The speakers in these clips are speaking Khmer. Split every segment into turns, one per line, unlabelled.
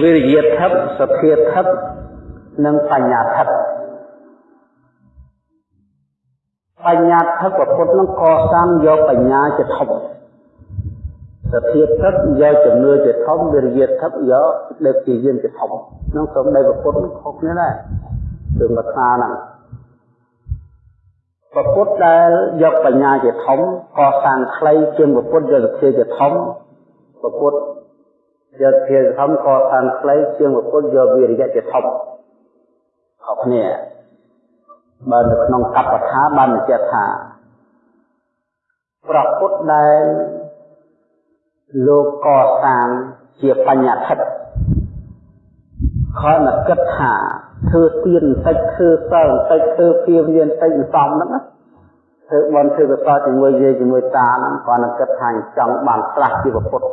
វិរិយធិបសទ្ធាធិបនិងបញ្ញាធិបបញ្ញាធិបពុទ្ធនឹងកសាងយកបញ្ញាជាធំសទ្ធាធិបយកជំនឿជាធំវិរិយធិបយកដឹកជាយានជាធំនឹងសូមដីពុទ្ធខុសគ្នាដែរគឺមកថាហ្នឹងពុទ្ធដែលយកបញ្ញាជាធំកសាងខ្លីជាងពុទ្ធយកសទ្ធាជាធំពុទ្ធ យកភាធំកសាងខ្លីជាងពុទ្ធយកវិរិយៈជាធំខុសគ្នាបើនៅក្នុងកប្បថាបានបញ្ជាក់ថាប្រពុទ្ធដែលលោកកសាងជាបញ្ញធិតខនគិតថាធ្វើទៀនបន្តិចធ្វើសិលបន្តិចធ្វើព្រាមានបន្តិចសំហ្នឹងណាធ្វើបន់ធ្វើកសលជាមួយយាយជាមួយតាហ្នឹងគាត់គិតថាចង់បានស្លាស់ជាពុទ្ធ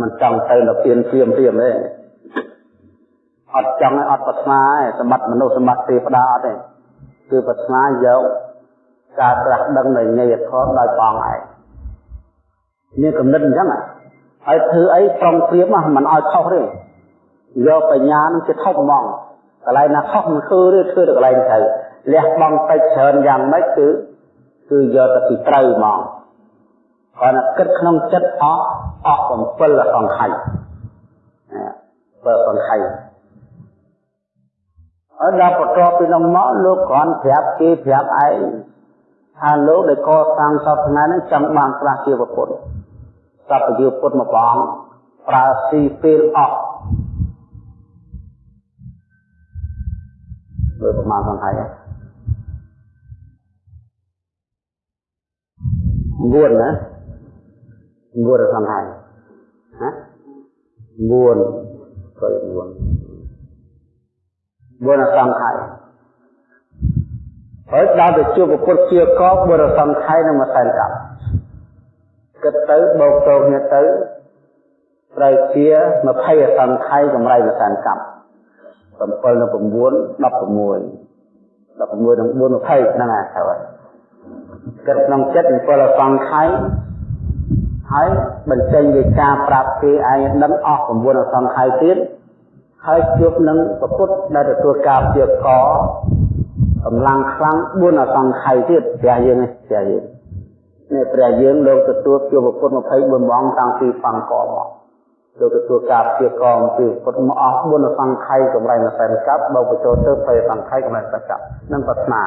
មិនចង់ទៅនៅពៀនព្រាមព្រាមទេអត់ចង់ឲ្យអត់ប្រាថ្នាទេសម្បត្តិមនុស្សសម្បត្តិទេវតាអត់ទេគឺប្រាថ្នាយកការត្រាស់ដឹងនៃញយធម៌ដោយបងឯងមានកំណត់អញ្ចឹងហើយធ្វើអីប្រុងព្រៀបមិនឲ្យខុសទេយកបញ្ញានឹងជាធំហ្មងកន្លែងណាខុសមិនធ្វើទេធ្វើទៅកន្លែងត្រូវលះបង់តិចច្រើនយ៉ាងម៉េចគឺគឺយកទៅពីត្រូវហ្មងគាត់ណាគិតក្នុងចិត្តអស់ អស់7សង្ខ័យបើសង្ខ័យអត់ដល់បន្ទាប់ពីនោះមកលោកគ្រាន់ប្រាប់គេប្រាប់ឯងថាលោកដែលកសាងសពថ្ងៃនេះចង់បានស្លាស់ជាពុទ្ធសពជាពុទ្ធមកបងប្រើស៊ីពេលអស់លើប្រមាណសង្ខ័យងួនណាងួនសង្ខ័យណា ងួនក៏ងួនបុរសង្ខ័យហើយដល់ទៅជួបពុទ្ធជាកបុរសង្ខ័យនឹងមួយសែនកម្មគិតទៅបោកតោគ្នាទៅត្រូវជា20សង្ខ័យកម្រៃមួយសែនកម្ម7នៅ9 16 16នឹង4 20ហ្នឹងហើយត្រូវគិតក្នុងចិត្ត7សង្ខ័យ ហើយបញ្ចេញវិការប្រាប់គេឯងដឹងអស់9សង្ខ័យទៀតហើយជួបនឹងប្រពុតដែលទទួលការព្យាករកម្លាំងខ្លាំង4អសង្ខ័យទៀតព្រះយើងនេះព្រះយើងនេះព្រះយើងលោកទទួលជួបប្រពុត24ម៉ោងតាំងពីបង្កមកលោកទទួលការព្យាករអំពីពុតមកអស់4អសង្ខ័យកម្រៃម្សិលកັບបើបញ្ចូលទៅ20សង្ខ័យកម្រៃម្សិលកັບនឹងប្រាថ្នា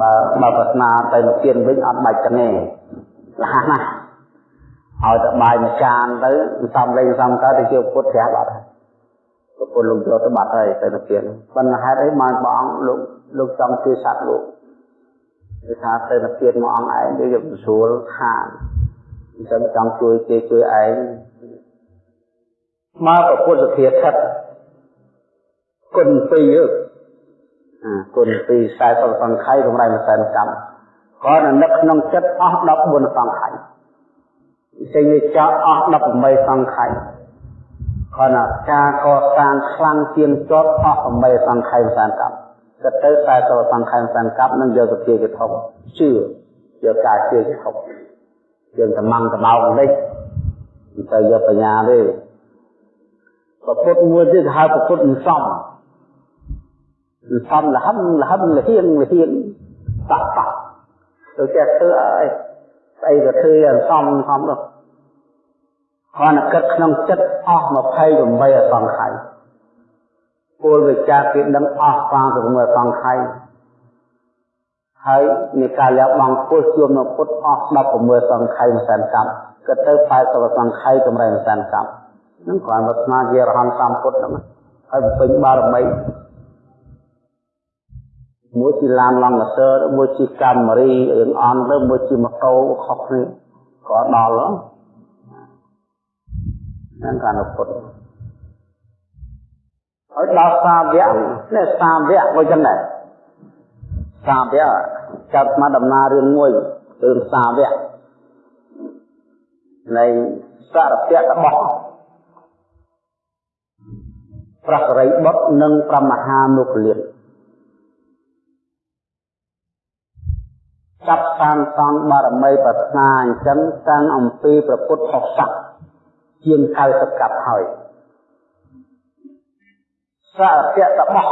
បើបើប្រាថ្នាទៅនិព្វានវិញអត់បាច់កណេ លះណាស់ឲ្យតែបាយមួយចានទៅសំលេងសំកើតទៅជាពុទ្ធប្រាប់អត់ហើយប្រពន្ធលោកយកទៅបាត់ហើយទៅទៅទៀតប៉ុន្តែហេតុអីមកបងអង្គលោកលោកចង់ជួយសត្វលោកគឺថាទៅទៅទៀតមកអង្គឯងវាយកស្រួលខាងអញ្ចឹងចង់ជួយគេជួយឯងមកប្រពុទ្ធសធាថិតគុណពីរអាគុណពីរ40សង្ខ័យកម្រៃមួយសែនកម្ម ក៏នឹកក្នុងចិត្តអស់14សង្ខ័យចេញវាចោលអស់18សង្ខ័យគ្រាន់តែការកសាងខ្លាំងជាងជាប់អស់8សង្ខ័យសានកម្មគិតទៅ40សង្ខ័យសានកម្មនឹងយកសភាកធំជឿយកការជឿជាធំយើងតំងតំោកនេះមិនទៅយកបញ្ញាទេប្រពុតមួយទៀតហៅប្រពុតមិនសមមិនសមលហឹមលហឹមលហៀងលហៀងបាក់បាក់ ទៅចេះធ្វើអីស្អីក៏ធ្វើឲ្យសមសមទៅគ្រាន់តែគិតក្នុងចិត្តអស់28អសង្ខ័យពលវិចារគេដឹងអស់36អសង្ខ័យហើយនៃការលះបង់ពុទ្ធជួមនៅពុទ្ធអស់16សង្ខ័យមិនសានកម្មគិតទៅ80សង្ខ័យកម្រៃមិនសានកម្មនឹងគ្រាន់តែស្មារតីរហន្តសម្ពុទ្ធហ្នឹងហើយពេញបារមី មួយជាឡានឡង់កសើមួយជាកាមេរីរឿងអន់ទៅមួយជាម៉ូតូខុសគ្នាក៏ដល់ហ្នឹងកានុពុទ្ធហើយដល់សាវៈនេះសាវៈក៏ចឹងដែរសាវៈចាប់មកដំណើររឿងមួយរឿងសាវៈនៃសារពៈរបស់ព្រះសរិបុត្រនិងព្រះមហាមុគលាន ចាប់សានសង់បារមីប្រាថ្នាអញ្ចឹងតាំងអំពីព្រះពុទ្ធអស័កជជាង90កាប់ហើយសារពៈតបោះ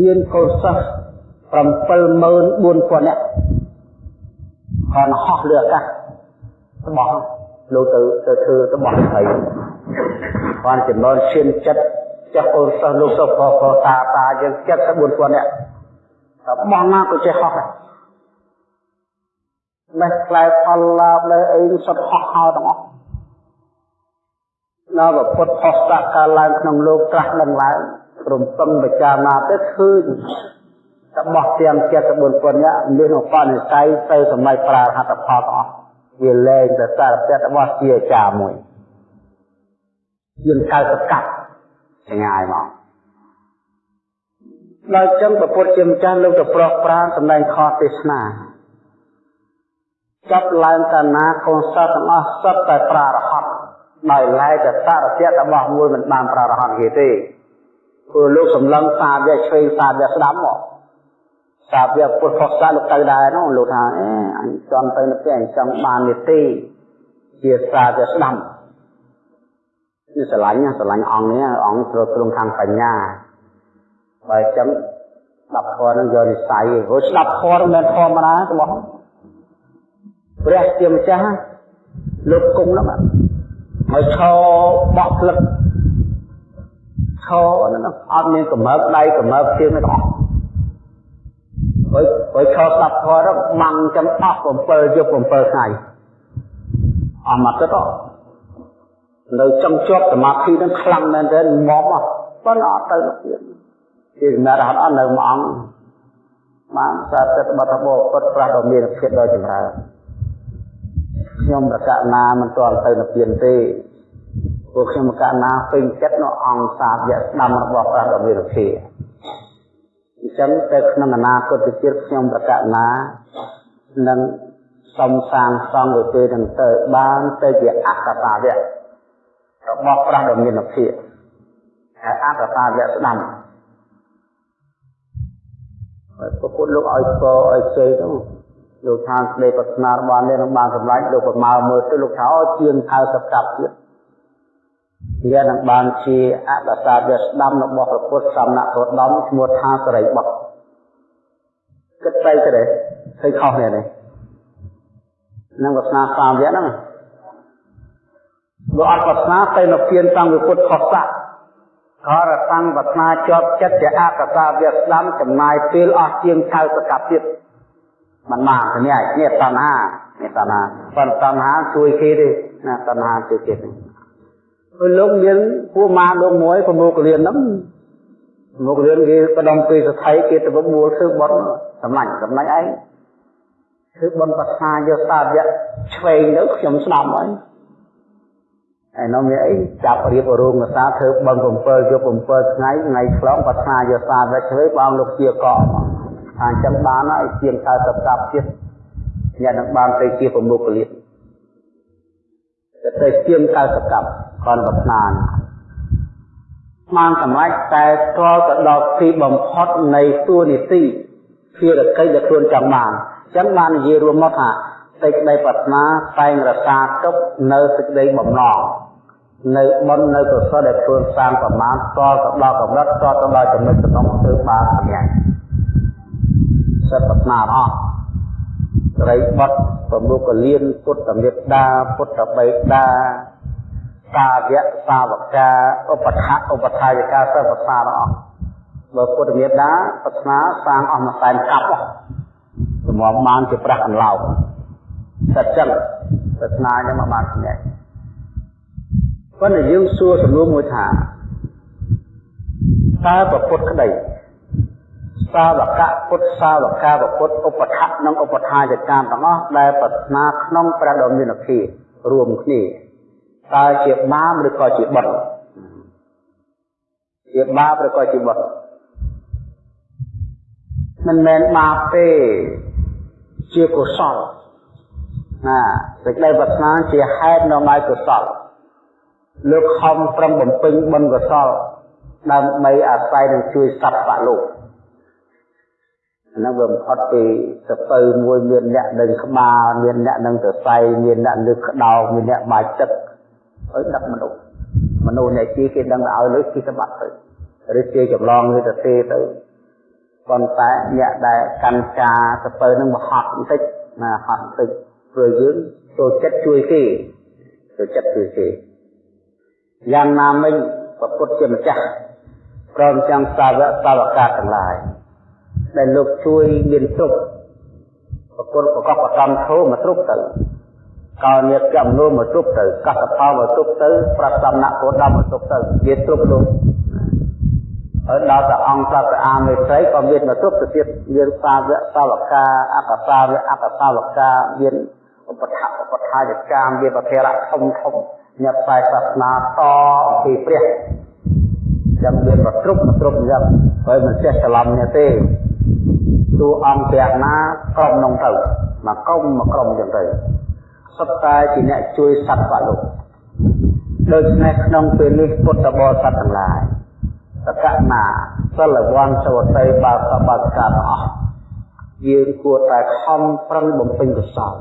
មានកូនសិស្ស74000នាក់ còn ហោះលើអាកាសរបស់លោកទៅទៅធ្វើរបស់ស្រីគាត់ចំណូលឈានចិត្តចាស់អូនសិស្សលោកសិស្សក៏តាតាយើង74,000នាក់ របស់ណាក៏ចេះហោះដែរមេះខ្លែផលឡាបលើអីសុទ្ធហោះហោទាំងអស់នៅពុទ្ធហស្តកាលឡើងក្នុងលោកត្រាស់ដឹងឡើងរំពឹងពិចារណាទៅឃើញរបស់ទាំង74ពុននេះមានឧបនិស្ស័យទៅសម្រេចប្រាហត្ថផលទាំងអស់វាលែងទៅសារពៈរបស់ជាអាចារ្យមួយជាង90កាប់ឆ្ងាយមក ដល់ចឹងប្រពុតជាម្ចាស់លោកទៅប្រោះប្រានសម្ដែងខទេសនាចាប់ឡើងតាណាកូនសិស្សទាំងអស់សុទ្ធតែប្រារហ័តដោយឡែកតែសារពៈរបស់មួយមិនបានប្រារហ័តគេទេព្រោះលោកសម្លឹងសាវៈឆ្វេងសាវៈស្ដាំមកសាវៈពុទ្ធសាសលោកទៅដែរនោះលោកថាអេអញចង់ទៅនៅផ្ទះអញចង់បាននីតិជាសាវៈស្ដាំនេះស្រឡាញ់ស្រឡាញ់អង្គនេះអង្គត្រូវទ្រង់ខាងបញ្ញា បើអញ្ចឹងស្ដាប់ធម៌នឹងយកនិស័យព្រោះស្ដាប់ធម៌មិនធម្មតារបស់ព្រះជាម្ចាស់លោកគង់នោះហើយឈរបោះផ្លឹកឈរហ្នឹងអត់មានកម្រើកដៃកម្រើកជើងទេអស់ហើយហើយឈរស្ដាប់ធម៌ទៅម៉ាំងចឹងអស់7យប់7ថ្ងៃអស់មកទៅនៅចង់ជាប់សមាធិនឹងខ្លាំងមែនទែនមកមកប៉ុន្តែអត់ទៅទៀត ជាសម្រាប់រហ័តអត់នៅមួយអង្គបានសាទិតបតបោពុតប្រាស់ដ៏មានភាពដ៏ចម្រើនខ្ញុំប្រកាសណាមិនទាន់ទៅនិព្វានទេពួកខ្ញុំប្រកាសណាពេញចិត្តនៅអង្គសាវៈស្ដាំរបស់ព្រះដ៏មានភាពអញ្ចឹងទៅក្នុងអនាគតជាតិខ្ញុំប្រកាសណានឹងសំសាងសង់ទៅពេលនឹងទៅបានទៅជាអកតាវៈរបស់ព្រះដ៏មានភាពហើយអកតាវៈស្ដាំ ហើយពុទ្ធលោកឲ្យពរឲ្យជ័យទៅលោកថាស្ដីប្រាថ្នារបស់នេះនឹងបានសម្រេចលោកប្រមាមើលទៅលោកថាអូជាង90កាប់ទៀតវានឹងបានជាអកតាវៈស្ដាំរបស់ព្រះពុទ្ធសំណាក់រដមឈ្មោះថាសរិបុត្រគិតទៅទៅឃើញខុសនេះនេះនឹងប្រាថ្នាសាមវៈហ្នឹងបើអត់ប្រាថ្នាទៅនៅពៀនតាំងពីពុទ្ធខុសស័ក ក៏រតាំងប្រាថ្នាជាប់ចិត្តជាអកតាវៈស្ដាំចំណាយពេលអស់ជាង90កាប់ទៀតមិនបានទេនេះនេះតណ្ហានេះតណ្ហាប៉ុន្តែតណ្ហាជួយគេទេណាតណ្ហាជួយគេទេហើយលោកមានពួកម៉ាលោកមួយប្រមូលកលៀនហ្នឹងមករៀនគេបដងពីសថៃគេទៅបួលធ្វើបន់សម្លាញ់សម្លាញ់ឯងធ្វើបន់ប្រសាយកសាវៈឆ្វេងទៅខ្ញុំស្ដាប់ហើយ ឯនោះមានអីចាប់រៀបរោងសាធ្វើបឹង7យក7ថ្ងៃថ្ងៃឆ្លងប្រសាយកសាវៈឆ្វេងបងលោកជាកកថាអញ្ចឹងបានហើយជាង90កាប់ទៀតអ្នកនឹងបានទៅជាប្រមុខលៀនទៅជាង90កាប់គាត់ប្រាថ្នាបានសម្រេចតែស្គាល់ទៅដល់ទីបំផុតនៃទួនាទីភារកិច្ចដែលខ្លួនចង់បានអញ្ចឹងបាននិយាយរួមមកថា សេចក្តីប្រាថ្នាតែងរក្សាទុកនៅសេចក្តីបំណងនៅបុណ្យនៅកុសលដែលខ្លួនសាងប្រមាណស្គាល់ទៅដល់កម្រិតស្គាល់ទៅដល់ចំណុចក្នុងធ្វើបានសម្រាប់សិទ្ធិប្រាថ្នាអស់ត្រីបុត្រប្រមុខកលៀនពុទ្ធមេត្តាពុទ្ធបិតាសាវកសាវកាឧបថៈឧបថាយកាសិបសាទាំងអស់បើពុទ្ធមេត្តាប្រាថ្នាសាងអស់មួយសែនកាប់សម្រាប់បានជាប្រាក់អន្លោកសិ តចឹងប្រាថ្នានឹងមកបានសម្រេចប៉ុន្តែយើងសួរសំណួរមួយថាតើប្រពុតក្តីសាវកៈពុទ្ធសាវកាពុទ្ធឧបថៈនិងឧបថាយកាទាំងអស់ដែលប្រាថ្នាក្នុងព្រះដ៏មានភាពរួមគ្នាតើជាបាបឬក៏ជាបុណ្យជាបាបឬក៏ជាបុណ្យមិនមែនបាបទេជាកុសល ណាសេចក្តីប្រាថ្នាជាហេតុនាំឲ្យកុសលលោកខំប្រឹងបំពេញបុណ្យកុសលដើម្បីអាស្រ័យនឹងជួយសត្វបលោកហ្នឹងវាបំផុតពីសពៅមួយមានអ្នកនឹងក្បាលមានអ្នកនឹងសរសៃមានអ្នកលើកក្តោបមានអ្នកបាច់ទឹកឲ្យដឹកមនុស្សមនុស្សអ្នកជាគេដឹងឲ្យលុយគេសម្បត្តិទៅឬជាចម្លងឬទៅទេទៅប៉ុន្តែអ្នកដែលកាន់ការទៅពើនឹងបហត់បន្តិចណាហត់បន្តិច ព្រោះយើងចូលចិត្តជួយគេចូលចិត្តជួយគេយ៉ាងណាមិញប្រពុតជាម្ចាស់ព្រមទាំងសាវកសាវកាទាំងឡាយដែលលោកជួយមានទុកប្រពុតប្រកបប្រកំធោមកទ្រុបទៅកោញាតចំនួនមកទ្រុបទៅកសផលមកទ្រុបទៅប្រសំណាក់ពោដំមកទ្រុបទៅវាទ្រុបលោកហើយដល់ព្រះអង្គប្រាប់ព្រះអាមេត្រីក៏មានមកទ្រុបទៅទៀតមានសាវកសាវកាអកសាវកអកសាវកាមាន ឧបថឧបថាយកាមមានប្រធរៈធំធំញាត់ខ្សែសាសនាតអំពីព្រះចាំមានប្រទ្រុបប្រទ្រុបយ៉ាងហើយមិនចេះច្រឡំនេះទេទូអង្គព្រះណាក្រុមនោះទៅមកក្រុមមកក្រុមចឹងទៅសុទ្ធតែជាអ្នកជួយសត្វលោកដូច្នេះក្នុងពេលនេះពុទ្ធបរិស័ទទាំងឡាយតកណាសិលវ័នសវតីបាសបាសកាទាំងអស់យើងគួរតែខំប្រឹងបំពេញកុសល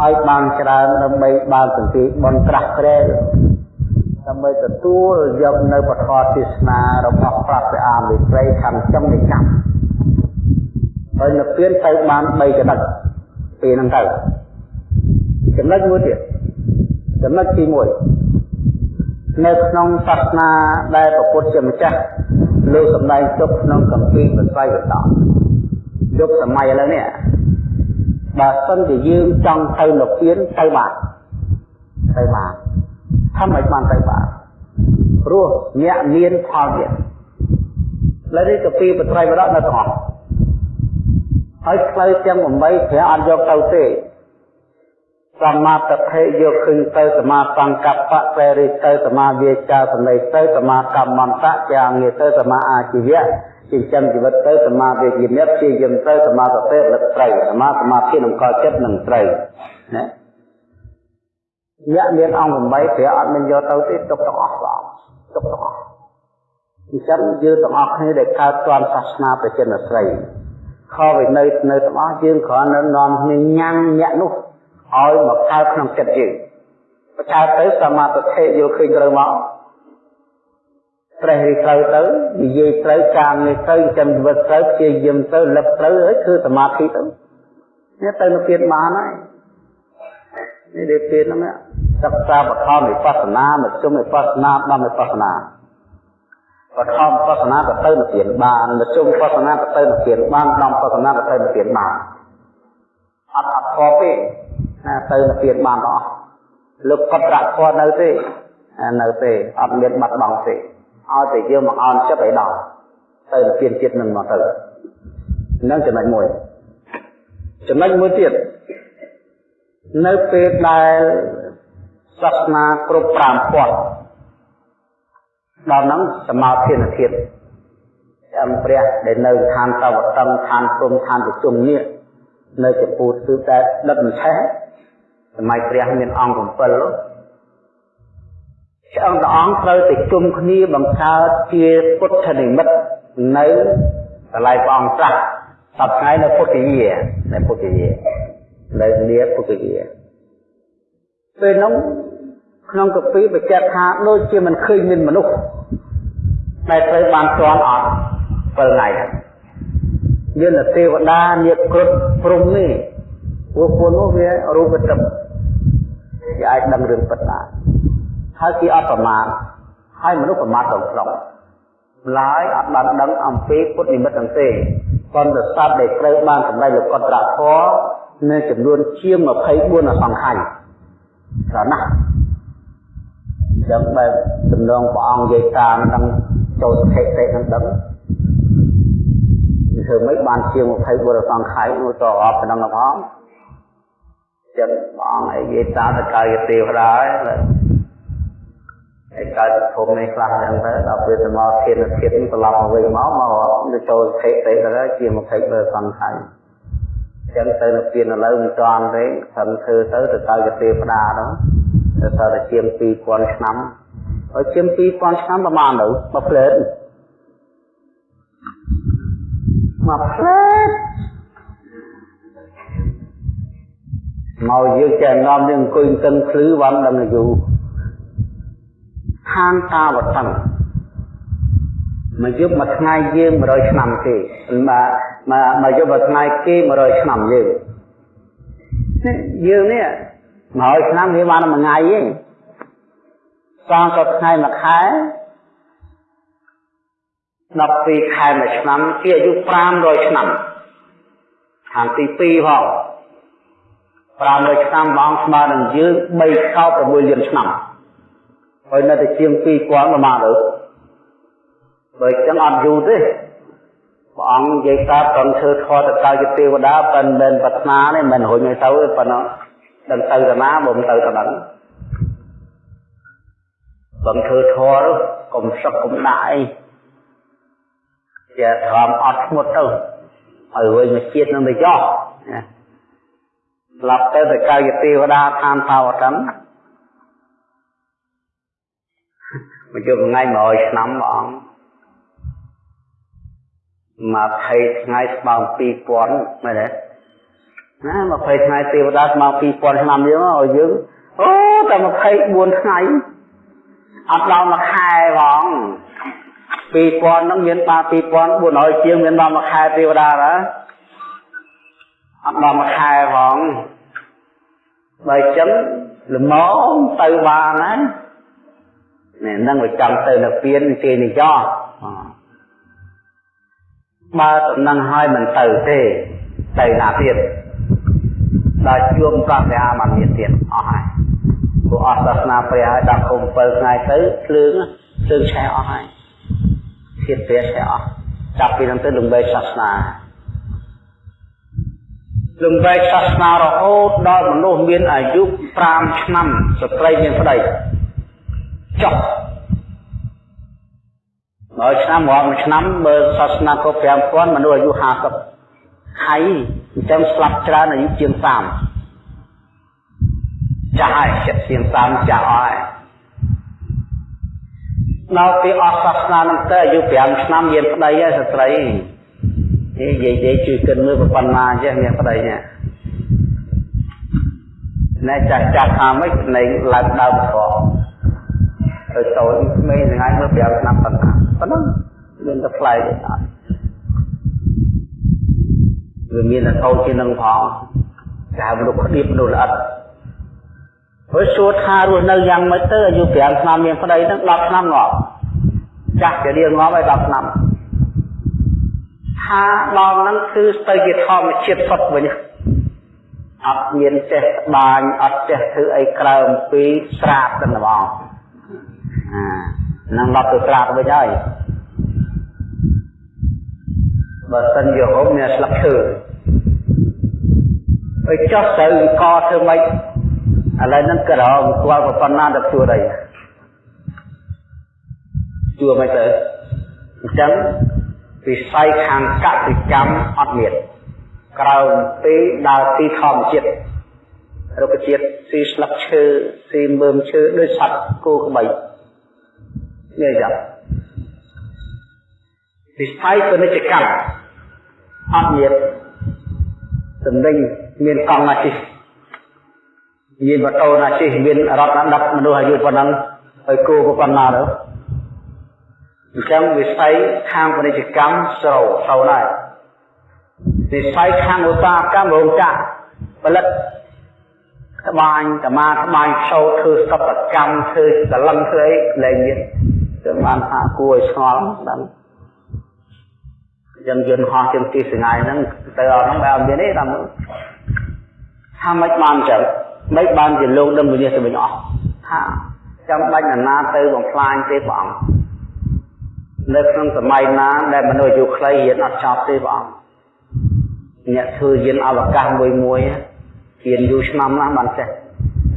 ឲ្យបានច្រើនដើម្បីបានសន្តិបនត្រាស់ក្រែលដើម្បីទទួលយកនៅពធទេសនារបស់ព្រះព្រះអាមេត្រីខាងចំនៃកម្មហើយនៅពៀនទៅបាន3ចំណុចពេលហ្នឹងទៅចំណុចមួយទៀតចំណុចទី1នៅក្នុងសាសនាដែលប្រពុតជាម្ចាស់លោកសម្ដែងទុកក្នុងកម្ពីបត្រៃវតយុគសម័យឥឡូវនេះ បើសិនជាយើងចង់ទៅនិព្វានទៅបានទៅបានធ្វើឲ្យបានទៅបានព្រោះអ្នកមានផលទៀតលើនេះកពីបត្រៃវរៈនៅទាំងអស់ហើយផ្លូវទាំង8ព្រះអត់យកទៅទេសមាទិដ្ឋិយកឃើញទៅសមាសង្កប្បពេរិទៅសមាវាចាសម្ដីទៅសមាកម្មន្តៈជាងារទៅសមាអាជីវៈ ចិញ្ចឹមជីវិតទៅសមាវិញ្ញាណព្យាយាមទៅសមាសតិលិតត្រីសមាសមាធិនឹងកចិត្តនឹងត្រីណាយៈមានអង្គ8ព្រះអត់មានយកទៅទេទុកទាំងអស់បងទុកទាំងអស់អញ្ចឹងយើងទាំងអស់គ្នាដែលកើតទាន់សាសនាប្រជានស្រីខវិន័យនៅទាំងអស់យើងគ្រាន់តែនាំគ្នាញ៉ាំញាក់នោះឲ្យមកកើតក្នុងចិត្តយើងបើកើតទៅសមាធិយកឃើញត្រូវមក ព្រះរីត្រូវទៅនិយាយត្រូវការនេះទៅចាំជីវិតត្រូវព្យាយាមទៅលឹកត្រូវហើយគឺសមាធិទៅនេះទៅនៅពៀនបានហើយនេះដែលពៀនហ្នឹងសិក្សាបឋមវិបស្សនាមជ្ឈមវិបស្សនាដល់វិបស្សនាបឋមវិបស្សនាទៅទៅនិព្វានបានមជ្ឈមវិបស្សនាទៅទៅនិព្វានបានដល់វិបស្សនាទៅទៅនិព្វានបានអត់អត់ខកទេណាទៅនិព្វានបានអស់លោកកត់រៈធម៌នៅទេនៅទេអត់មានបាត់បង់ទេ ឲ្យតែយើងមកអន់ចិត្តឲ្យដល់ទៅនិព្វានជាតិនឹងមកទៅនឹងចំណុចមួយចំណុចមួយទៀតនៅពេលដែលសាសនាគ្រប់5ពាត់ដល់ហ្នឹងសមាធិនធាតុចាំព្រះដែលនៅឋានតវតឹងឋានព្រំឋានប្រជុំនេះនៅចំពោះគឺតែដិតមិនឆេះសម័យព្រះមានអង្គ7 ឆ្អឹងព្រះអង្គត្រូវតែជុំគ្នាបង្កើតជាពុទ្ធនិមិត្តនៅកន្លែងព្រះអង្គត្រាស់សប្តាហ៍នៅពុទ្ធយានៅពុទ្ធយានៅលាពុទ្ធយាពេលនោះក្នុងកពីបញ្ជាក់ថាដូចជាមិនឃើញមានមនុស្សដែលត្រូវបានជន់អត់7ថ្ងៃយើងទៅទេវតាញាតគ្រប់ព្រំនេះពួកពួកនោះវារូបទឹកគេអាចដឹងរឿងពិតបាន ហើយគេអត់ប្រមាទហើយមនុស្សប្រមាទដល់ក្នុងឡើយអត់បានដឹងអំពីពុទ្ធនិមិត្តទាំងទេប៉ុន្តែសត្វដែលត្រូវបានសម្ដែងលោកកតរៈធម៌នៅចំនួនជាង24អសង្ខ័យច្រើនណាស់ចឹងបែបដំណងព្រះអង្គនិយាយតាមនឹងចូលសតិទេនឹងដឹងធ្វើមិនបានជាង20បុរសង្ខ័យនោះទៅអបក្នុងផងចឹងព្រះអង្គឲ្យនិយាយតាមតកាយទេវតាហើយ ហើយកើតភពនេះខ្លះចឹងទៅដល់ពេលសមោធានធាតុត្រឡប់មកវិញមកមកចូលសតិទេទៅជា20បុរសង្ខ័យចឹងទៅនៅពៀនឥឡូវមិនតាន់ទេខំធ្វើទៅទៅកាយទេវតាហ្នឹងទៅតើជាង2000ឆ្នាំហើយជាង2000ឆ្នាំប្រហែលទៅមួយផ្លេតមួយផ្លេតមកយើងចេះនាំយើងអង្គុយតឹងភ្លឺវ៉ាន់ដឹងយូរ ហានតាវតੰមកយប់មួយថ្ងៃយើង100ឆ្នាំទេមកមកមកយប់មួយថ្ងៃគេ100ឆ្នាំយើងយើងនេះ100ឆ្នាំវាបានមួយថ្ងៃទេសងក៏ថ្ងៃមួយខែ12ខែមួយឆ្នាំគេអាយុ500ឆ្នាំខាងទី2ផង500ឆ្នាំបងស្មើនឹងយើង3កោ6លានឆ្នាំ ហើយនៅតែជាង2000ប្រមាណទៅបើចឹងអត់យូរទេព្រះអង្គនិយាយកើតត្រង់ធ្វើធម៌ទៅកើតជាទេវតាប៉ុន្តែមិនប្រាថ្នាទេមិនរុញឲ្យទៅទេប៉ុណ្ណោះដឹងទៅទៅណាបើមិនទៅទៅដល់បើធ្វើធម៌កុំសឹកកុំដាក់អីជាធម្មអត់ស្ងួតទៅឲ្យវិញមកជាតិនឹងទៅយោណាស្លាប់ទៅទៅកាយទេវតាឋានតាវតੰ មកយកថ្ងៃ100ឆ្នាំព្រះអង្គ20ថ្ងៃស្មើ2000មែនទេណា20ថ្ងៃទេវតាស្មើ2000ឆ្នាំយើងឲ្យយើងអូតែ24ថ្ងៃអត់ដល់មួយខែផង2000ហ្នឹងមានបា2400ជាងមានដល់មួយខែទេវតាណាអត់ដល់មួយខែផងបើអញ្ចឹងល្មមទៅបានណា នេះនឹងវាចង់ទៅនៅពៀនគេនិយោបើតំណឹងហើយមិនទៅទេទៅណាទៀតដល់ជួមប្រះអាមិនមានទៀតអស់ហើយព្រោះអស់សាសនាព្រះហើយដល់គុំ7ថ្ងៃទៅភ្លើងភ្លើងឆេះអស់ហើយធាតព្រះឆេះអស់ចាប់ពីនោះទៅលំបែកសាសនាលំបែកសាសនារហូតដល់មនុស្សមានអាយុ5ឆ្នាំស្ត្រីមានប្តី ចុះមួយឆ្នាំរាប់មួយឆ្នាំបើសាសនាគ្រប់5000មនុស្សអាយុ50ហើយអញ្ចឹងស្លាប់ច្រើនអាយុជាង30ចាស់ហើយចិត្តជាង30ចាស់អស់ហើយដល់ពេលអស់សាសនានឹងទៅអាយុ5ឆ្នាំមានប្តីហើយស្ត្រីនិយាយនិយាយជួយគិតមើលប៉ុណ្ណាចេះមានប្តីនេះណែចាស់ចាស់ថាម៉េចណែឡើងដើមផង ទៅតូចក្មេងថ្ងៃមើល5ឆ្នាំប៉ុណ្ណាប៉ុណ្ណឹងមានតែផ្លែទេអត់វាមានតែតូចជាងនឹងផងតែមនុស្សក្តៀបមនុស្សល្អិតហើយសួរថារស់នៅយ៉ាងម៉េចទៅអាយុ5ឆ្នាំមានប្តីហ្នឹង10ឆ្នាំងាប់ចាស់ជារៀងងាប់ហើយ10ឆ្នាំថាដល់ហ្នឹងគឺទៅជាធម្មជាតិសុទ្ធវិញអត់មានចេះបាញអត់ចេះធ្វើអីក្រៅអំពីស្រាបទៅហ្មង នឹងឡប់ទៅស្លាប់វិញហើយបើសិនជាហូបមានស្លឹកឈើហើយចោះទៅកធ្វើម៉េចឥឡូវហ្នឹងក្រោមស្គាល់ប៉ុណ្ណាទៅជួរអីជួរមិនទៅអញ្ចឹងវិស័យខាងកសិកម្មអត់មានក្រៅពីដើរទីធម្មជាតិរុក្ខជាតិស៊ីស្លឹកឈើស៊ីមើមឈើដូចសត្វគោក្បី និយាយយ៉ាងវិស័យពាណិជ្ជកម្មអត់មានតំណែងមានកង់ណាជិះមានម៉ូតូណាជិះមានរថណាដឹកមនុស្សអាយុប៉ុណ្ណឹងហើយគោក៏ប៉ុណ្ណាទៅអញ្ចឹងវិស័យខាងពាណិជ្ជកម្មស្រូវស្រូវដែរវិស័យខាងឧស្សាហកម្មរោងចក្រផលិតក្បាញកម្មាក្បាញសោតធ្វើសិប្បកម្មធ្វើកលឹងធ្វើអីលែងមាន ចឹងបានថាគួរឲ្យឆ្ងល់ដឹងចឹងយន្តហោះជាងទីសងាយហ្នឹងទៅអត់ហ្នឹងបែបមានទេតាមថាមិនបានចឹងមិនបានជាលោកដឹងវិញ្ញាទៅវិញអស់ថាចាំបាច់ណានាទៅបំផ្លាញទេព្រះអង្គនៅក្នុងសម័យណាដែលមនុស្សអាយុខ្លីរៀនអត់ចប់ទេព្រះអង្គអ្នកធ្វើយានអវកាសមួយមួយរៀនយូរឆ្នាំណាស់បានចេះ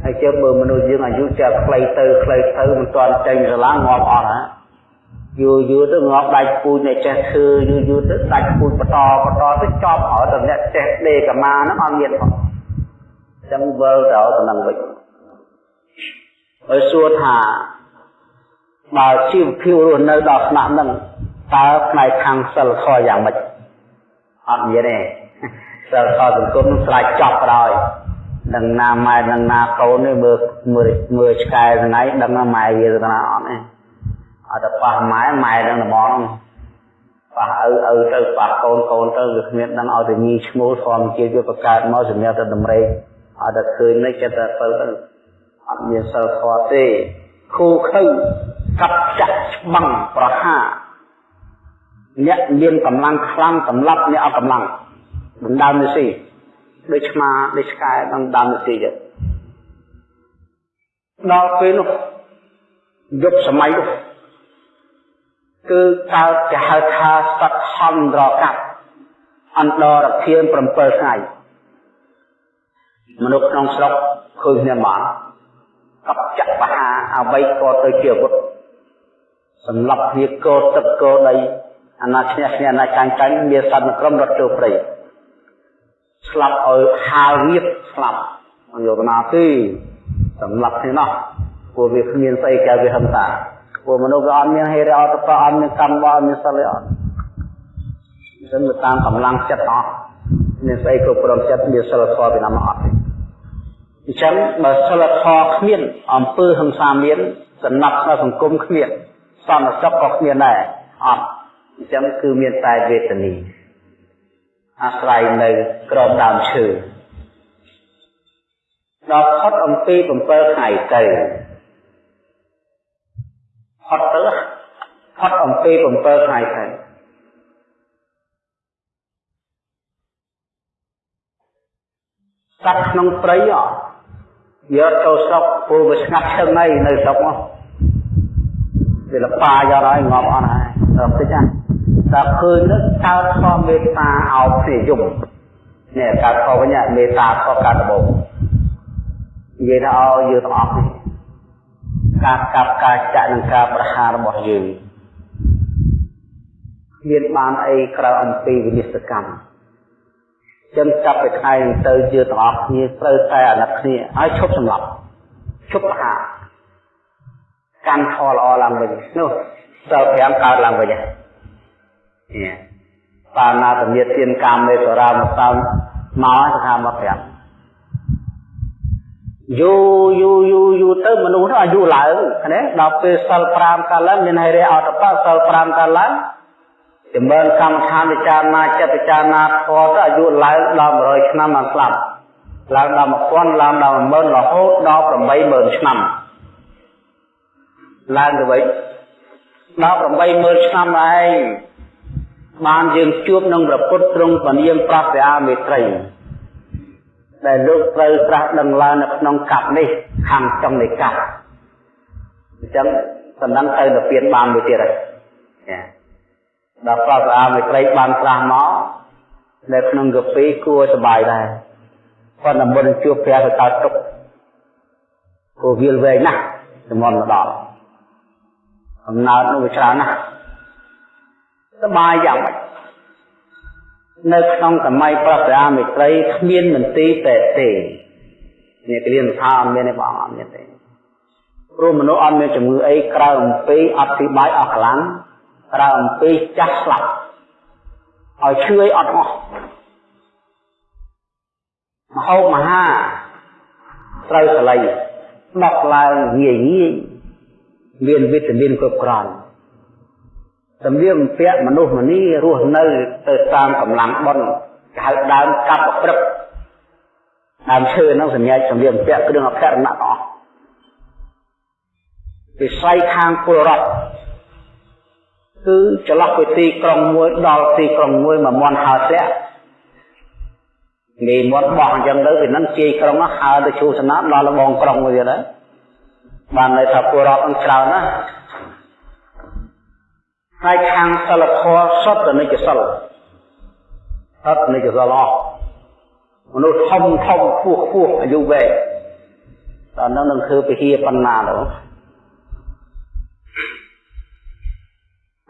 ហើយជើបើមនុស្សយើងអាយុចេះខ្លីទៅខ្លីទៅមិនទាន់ចេញស្រឡាងាប់អត់ហ่าយូរយូរទៅងាប់ដាច់ពូជអ្នកចេះធ្វើយូរយូរទៅដាច់ពូជបន្តបន្តទៅចប់ហើយតែអ្នកចេះដេកមាហ្នឹងអត់មានផងចឹងវិលទៅទៅនឹងវិញហើយសួរថាបើជីវភាពរស់នៅដល់ស្នាក់ហ្នឹងតើផ្នែកខាងសិលធម៌យ៉ាងម៉េចអត់មានទេសិលធម៌សង្គមនឹងស្រេចចប់ក្រោយ ដឹងណាម៉ែដឹងណាកូននេះមើលមើលមើលឆ្កែថ្ងៃដឹងណាម៉ែវាទៅណាអត់ទេអត់ទៅប៉ះម៉ែម៉ែដឹងតែបងប៉ះឪឪទៅប៉ះកូនកូនទៅវាគ្មានដឹងឲ្យតែញីឈ្មោះធម្មជាតិវាបង្កើតមកសម្រាប់តែតម្រេកអត់តែឃើញនេះចិត្តតែទៅទៅអត់មានសិលធម៌ទេគូខៅកាប់ចាក់ច្បាំងប្រហាអ្នកមានកម្លាំងខ្លាំងសម្រាប់អ្នកអត់កម្លាំងដណ្ដើមនេះស៊ី ដូចឆ្មាដូចឆ្កែដណ្ដើមនេះស៊ីចឹងដល់ពេលនោះយុគសម័យនោះគឺកើតគេហៅថាសត្វហន្តរកັບអន្តរធាន7ថ្ងៃមនុស្សក្នុងស្រុកឃើញគ្នាមកកັບចាក់បហាអ្វីក៏ទៅជាអាវុធសម្រាប់គ្នាកោទឹកកោដីអាណាឈ្នះឈ្នះអាណាចាញ់ចាញ់មានសត្វក្រុមរត់ចូលព្រៃ ស្លាប់ឲ្យហាលរៀបស្លាប់មិនយកណាទេសម្រាប់គ្នានោះពួកវាគ្មានស្អីកែវាហឹមតាពួកមនុស្សវាអត់មានហេរអត់ប្រអត់មានកម្មបអត់មានសិលអត់អញ្ចឹងទៅតាមកម្លាំងចិត្តអស់មានស្អីគ្រប់គ្រងចិត្តមានសិលធម៌ពីណាមកអត់ទេអញ្ចឹងបើសិលធម៌គ្មានអំពើហិង្សាមានសំណាប់នៅសង្គមគ្មានសន្តិសុខក៏គ្មានដែរអត់អញ្ចឹងគឺមានតែវេទនី អាស្រ័យនៅក្រោមដើមឈើដល់ផុតអំពី7ថ្ងៃទៅផុតទៅផុតអំពី7ថ្ងៃទៅសត្វក្នុងព្រៃយកចូលស្រុកពូវាស្ងាត់ឈឹងហើយនៅស្រុកមកវាលប៉ាយកហើយងាប់អស់ហើយដល់តិច ណាតែឃើញនឹងកើតខំមេត្តាអោបគ្នាយំនេះកើតខំវិញមេត្តាខំកើតដបងនិយាយថាឲ្យយើងទាំងអស់នេះការកាប់ការចាក់និងការប្រហាររបស់យើងមានបានអីក្រៅអំពីវិនិស្សកម្មចឹងចាប់ពីថ្ងៃនេះទៅយើងទាំងអស់គ្នាត្រូវតែអាណិតគ្នាឲ្យឈប់សម្លាប់ឈប់ប្រហារកាន់ខល្អឡើងវិញនោះសិល5កើតឡើងវិញហើយ បាណាតមេទានកាមេសរាមកតាមមកសខាមក5យូយូយូយូទៅមនុស្សនោះអាយុឡើងណាដល់ពេលសិល5កើតឡើងមានហេរៈអតបសិល5កើតឡើងចម្រើនកម្មដ្ឋានពិចារណាចិត្តពិចារណាធម៌ទៅអាយុឡើងដល់100ឆ្នាំបានស្លាប់ឡើងដល់1000ឡើងដល់10000រហូតដល់80000ឆ្នាំឡើងទៅវិញដល់80000ឆ្នាំឯង បានយើងជួបនឹងព្រះពុទ្ធទ្រង់ពនាមប្រស្យាមេត្រីដែលលោកត្រូវត្រាស់ដឹងឡើងនៅក្នុងកັບនេះខាងចុងនៃកັບអញ្ចឹងសំដៅទៅទៅពៀនបានមួយទៀតហើយដល់ប្រស្យាមេត្រីបានត្រាស់មកនៅក្នុងកាពីគួរសบายដែរប៉ុន្តែមុនជួបព្រះទៅកើតទុកព្រោះវាលវែងណាស់ជំនន់មកដល់អំណើតនោះវាច្រើនណាស់ សបាយយ៉ាងម៉េចនៅក្នុងសម័យប្រសាមេត្រីគ្មានមន្ទីរពេទ្យទេនេះគ្រានថាអត់មានទេបងអត់មានទេព្រោះមនុស្សអត់មានជំងឺអីក្រៅអំពីអត់ពីបាយអស់កម្លាំងក្រៅអំពីចាស់ស្លាប់ឲ្យឈឺអីអត់អស់មហោបមហាត្រូវសលៃដកឡើងងាយងាយមានវីតាមីនគ្រប់គ្រាន់ សម្លៀកបំពាក់មនុស្សម្នីរស់នៅទៅតាមកម្លាំងបុណ្យគេហៅដើមកាប់ប្រព្រឹកដើមឈើហ្នឹងសម្រាប់សម្លៀកបំពាក់គ្រឿងអភ័រណៈអស់វិស័យខាងពលរដ្ឋគឺចន្លោះពីទីក្រុងមួយដល់ទីក្រុងមួយមួយមាន់ហើធ្លាក់នេះមាត់បោះអញ្ចឹងទៅពីហ្នឹងជាយក្រុងហើទៅជួសនាដល់លបងក្រុងមួយទៀតហើយបានន័យថាពលរដ្ឋនឹងច្រើនណាស់ ហើយខាងសិលធម៌សុទ្ធតែនិច្ចសិលសុទ្ធនិច្ចសិលអស់មនុស្សធំធំខ្ពស់ខ្ពស់អាយុវែងដល់នោះនឹងធ្វើពហិបណ្ណាទៅ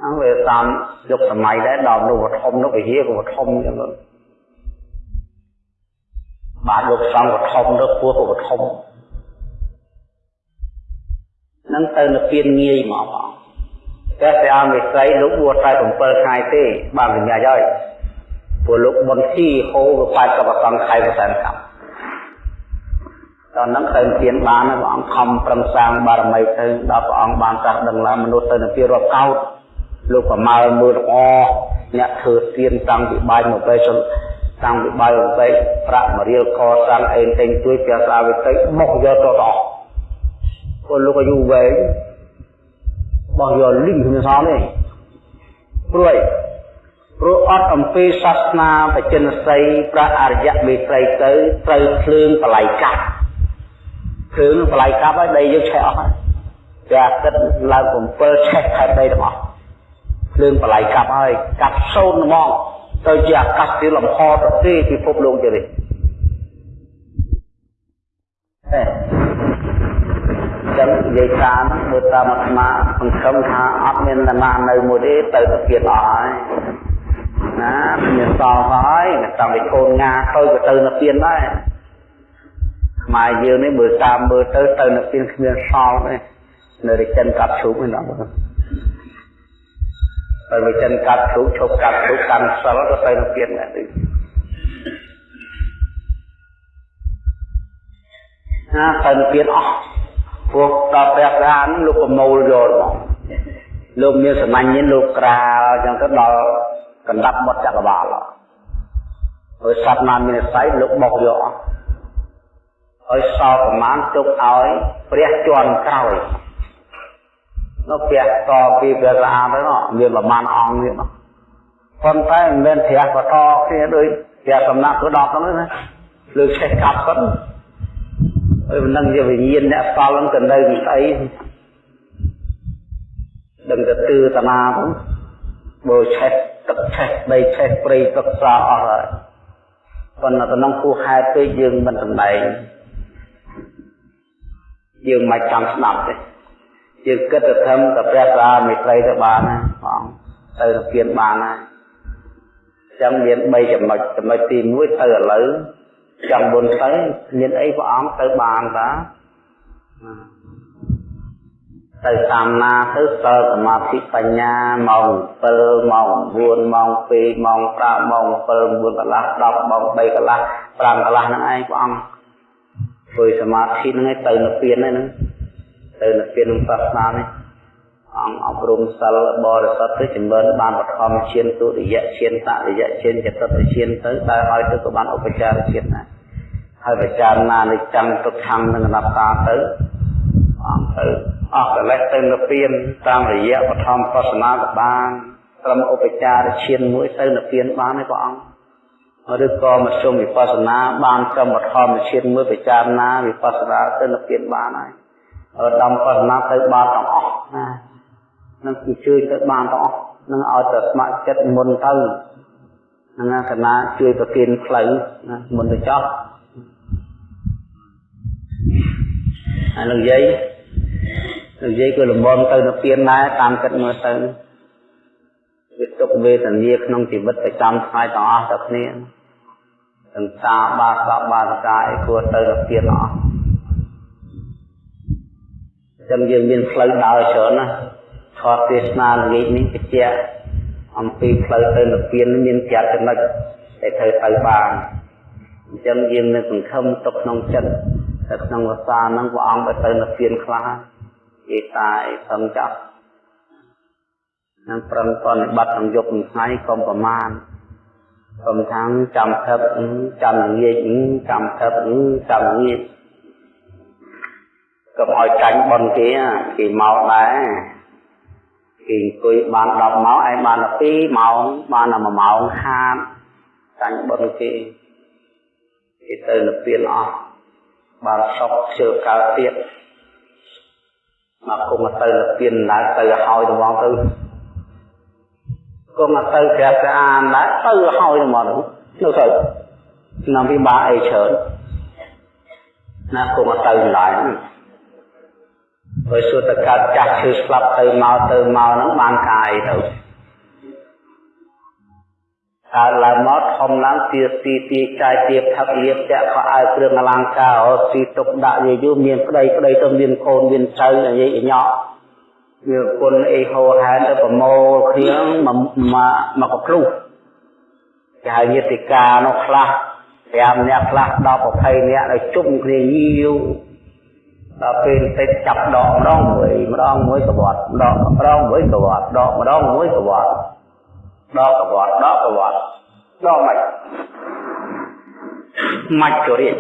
អើវាតាមយុគសម័យដែរដល់នោះធំនោះពហិក៏ធំអញ្ចឹងបាទលោកសង្ឃក៏ធំទៅខ្ពស់ក៏ធំនឹងទៅនិព្វានងាយមកបង តែព្រះអមិស័យលោកបួសតែ7ថ្ងៃទេបានវិញ្ញាហើយព្រោះលោកបុណ្យទីហូរទៅ80ប្រសងខែប្រសិនកម្មដល់ហ្នឹងទៅទានបានព្រះអង្គខំប្រឹងសាងបារមីទៅដល់ព្រះអង្គបានត្រាស់ដឹងថាមនុស្សទៅនិព្វានរាប់កោតលោកប្រមាលមើលទាំងអស់អ្នកធ្វើទានតាំងពីបាយមកពេលតាំងពីបាយមកពេលប្រាក់មរៀលកសាងអេនតែងជួយព្រះស្រាវិតិមកយកទៅអស់ពលលោកអាយុវែង បោះយកលីងគ្មានសល់ទេព្រួយព្រោះអត់អំពីសាសនាបច្ចិនសីព្រះអរិយមេត្រីទៅត្រូវភ្លើងបល័យកាប់ភ្លើងបល័យកាប់ហើយដីយើងឆេះអស់ហើយតែអាទិត្យឡើង7ឆេះខែដីទាំងអស់ភ្លើងបល័យកាប់ហើយកាប់សូន្យហ្មងទៅជាអាកាសទីលំហទៅទេពិភពលោកជានេះ ចឹងនិយាយការហ្នឹងមើលតាមអាត្មាសង្ឃឹមថាអត់មានណានៅមួយទេទៅទៅទៀតអស់ហើយណាមានសល់ហើយតាំងពីកូនងាទៅក៏ទៅនៅពៀនដែរខ្មែរយើងនេះមើលតាមមើលទៅទៅនៅពីគ្មានសល់ទេនៅរិចិនកាប់ឈូកហ្នឹងដល់ទៅរិចិនកាប់ឈូកឈប់កាប់ឈូកកាន់សិលក៏ទៅនៅពីដែរទៅណាទៅនៅពីអស់ ពួកដល់ព្រះរានលោកប្រមូលយកមកលោកមានសម្ាញ់នេះលោកក្រាលអញ្ចឹងទៅដល់កណ្ដាប់មាត់ចក្រវាលហើយសត្វណាមាននិស័យលោកបោកយកអស់ហើយសល់ប្រមាណទុកឲ្យព្រះជន់ក្រោយនោះព្រះតពីព្រះស្អាតទៅនោះមានប្រមាណអង្គទៀតនោះប៉ុន្តែមិនមែនព្រះបតគ្នាដូចព្រះសំណាក់ទៅដល់ហ្នឹងណាលើកឆេះកាប់ប៉ុន ហើយមិនដឹងជាវិញ្ញាណអ្នកសល់ហ្នឹងទៅនៅពីស្អីដឹងតែទឺតាណាហ្នឹងបើឆេះទឹកឆេះដីឆេះព្រៃទឹកស្រអស់ហើយប៉ុន្តែក្នុងគូហេតុពេកយើងមិនសម្ដែងយើងមិនចង់ស្ដាប់ទេយើងគិតទៅធំតែព្រះសាមេត្រីទៅបានណាបងទៅទៅគៀនបានណាចឹងមាន3ចំណុចចំណុចទី1ទៅឥឡូវ ចង់បុណ្យទៅមានអីព្រះអង្គទៅបានតាទៅតាមណាទៅសិលសមាធិបញ្ញាម៉ោង7ម៉ោង9ម៉ោង2ម៉ោង5ម៉ោង7 9កន្លះ10ម៉ោង3កន្លះ5កន្លះហ្នឹងឯងព្រះអង្គធ្វើសមាធិហ្នឹងឯងទៅនិព្វានហ្នឹងទៅនិព្វានក្នុងសាសនានេះ អង្គអប់រំសិលបរិសុទ្ធទៅចម្រើនបានបឋមឈានទុតិយឈានតតិយឈានចតុតឈានទៅដែលឲ្យទៅក៏បានឧបចារឈានដែរហើយបចារណានិច្ចੰទុក្ខំនិងអនត្តាទៅអង្គទៅអស់កិលេសទៅនិព្វានតាមរយៈបឋមបស្សនាក៏បានត្រឹមឧបចារឈានមួយទៅនិព្វានបានទេព្រះអង្គឬក៏មធ្យមវិបស្សនាបានត្រឹមបឋមឈានមួយពិចារណាវិបស្សនាទៅនិព្វានបានហើយឧត្តមបស្សនាទៅបានទាំងអស់ណា នឹងគឺជួយទៅបានទាំងអស់នឹងឲ្យទៅស្ម័គ្រចិត្តមុនទៅនឹងអាសនាជួយប្រគិនផ្លូវណាមុនទៅចោះហើយនឹងនិយាយនិយាយគឺលំមទៅនៅពៀនដែរតាមគិតមើលទៅវាទុកវេទនាក្នុងជីវិតប្រចាំថ្ងៃទាំងអស់ទៅគ្នាទាំងតាបាសបបាសកាអីគួរទៅនៅពៀនអស់ចឹងយើងមានផ្លូវដើរច្រើនណា ខតទេសនាល្ងាចនេះបញ្ជាក់អំពីផ្លូវទៅនិព្វានមានចាត់ចំណុចដែលត្រូវទៅបានអញ្ចឹងយើងនឹងសង្ឃឹមទុកក្នុងចិត្តតែក្នុងភាសាហ្នឹងព្រះអង្គទៅនិព្វានខ្លះគេតាយសឹងចាប់នឹងប្រឹងបប្រតិបត្តិក្នុងយប់ថ្ងៃកុំប្រមាណកុំថាចាំថឹបចាំងាយចាំថឹបចាំងាយកុំឲ្យចាញ់បនគេគេមកដែរ គេអង្គុយបាន10ម៉ោងឯងបាន12ម៉ោងបាន1ម៉ោងខាតចាញ់បនគេគេទៅនិព្វានអស់បានសុខជើកើតទៀតមកគុំទៅលពៀនដែរទៅឲ្យទៅមកទៅគុំទៅព្រះស្អានដែរទៅឲ្យទៅមកនោះទៅឆ្នាំពីបាអីច្រើនណាគុំទៅឡើយ ហើយសុទ្ធតែកើតចាស់ឈឺស្លាប់ទៅមកទៅមកហ្នឹងបានកាយទៅកើតឡើងមកធំឡើងទាទីទីកាយទៀបថឹកលៀបចាក់ខោអាវគ្រឿងអលង្ការអូស៊ីទុកដាក់យាយូមានប្តីប្តីទៅមានកូនមានចៅនិយាយញ៉ក់វាគុណអីហោហែនទៅប្រមូលគ្នាមកមកកភ្លុះគេហៅញាតិកានោះខ្លះ5នាក់ខ្លះដល់20នាក់ឲ្យជុំគ្នាញៀវ ដល់ពេលតិចចាប់ដកម្ដងមួយម្ដងមួយកវត្តដកម្ដងមួយកវត្តដកម្ដងមួយកវត្តដកវត្តដកវត្តដកមិនមកជរិយ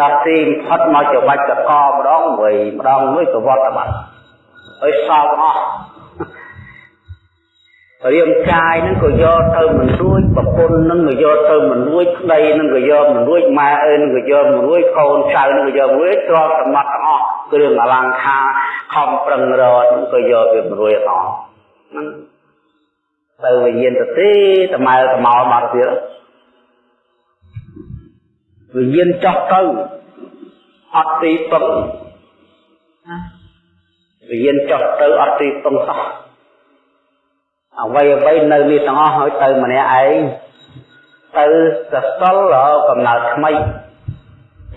ដល់ទីផុតមកចបាច់កកម្ដងមួយម្ដងមួយកវត្តបាត់ឲ្យសោកអស់ រាងកាយនឹងក៏យកទៅមិនរួចប្រពន្ធនឹងក៏យកទៅមិនរួចប្តីនឹងក៏យកមិនរួចម៉ែអើនឹងក៏យកមិនរួចកូនចៅនឹងក៏យកមិនរួចទ្រព្យសម្បត្តិទាំងអស់គ្រឿងអលង្ការខំប្រឹងរកនឹងក៏យកវាមិនរួចអស់ហ្នឹងទៅវិញ្ញាណទៅទេតម៉ៅតមោមកទៀតវិញ្ញាណចោះទៅអត់ទីពឹងវិញ្ញាណចោះទៅអត់ទីពឹងសោះ អ្វីអ្វីនៅនេះទាំងអស់ហើយទៅម្នាក់ឯងទៅសសលកំណើតថ្មី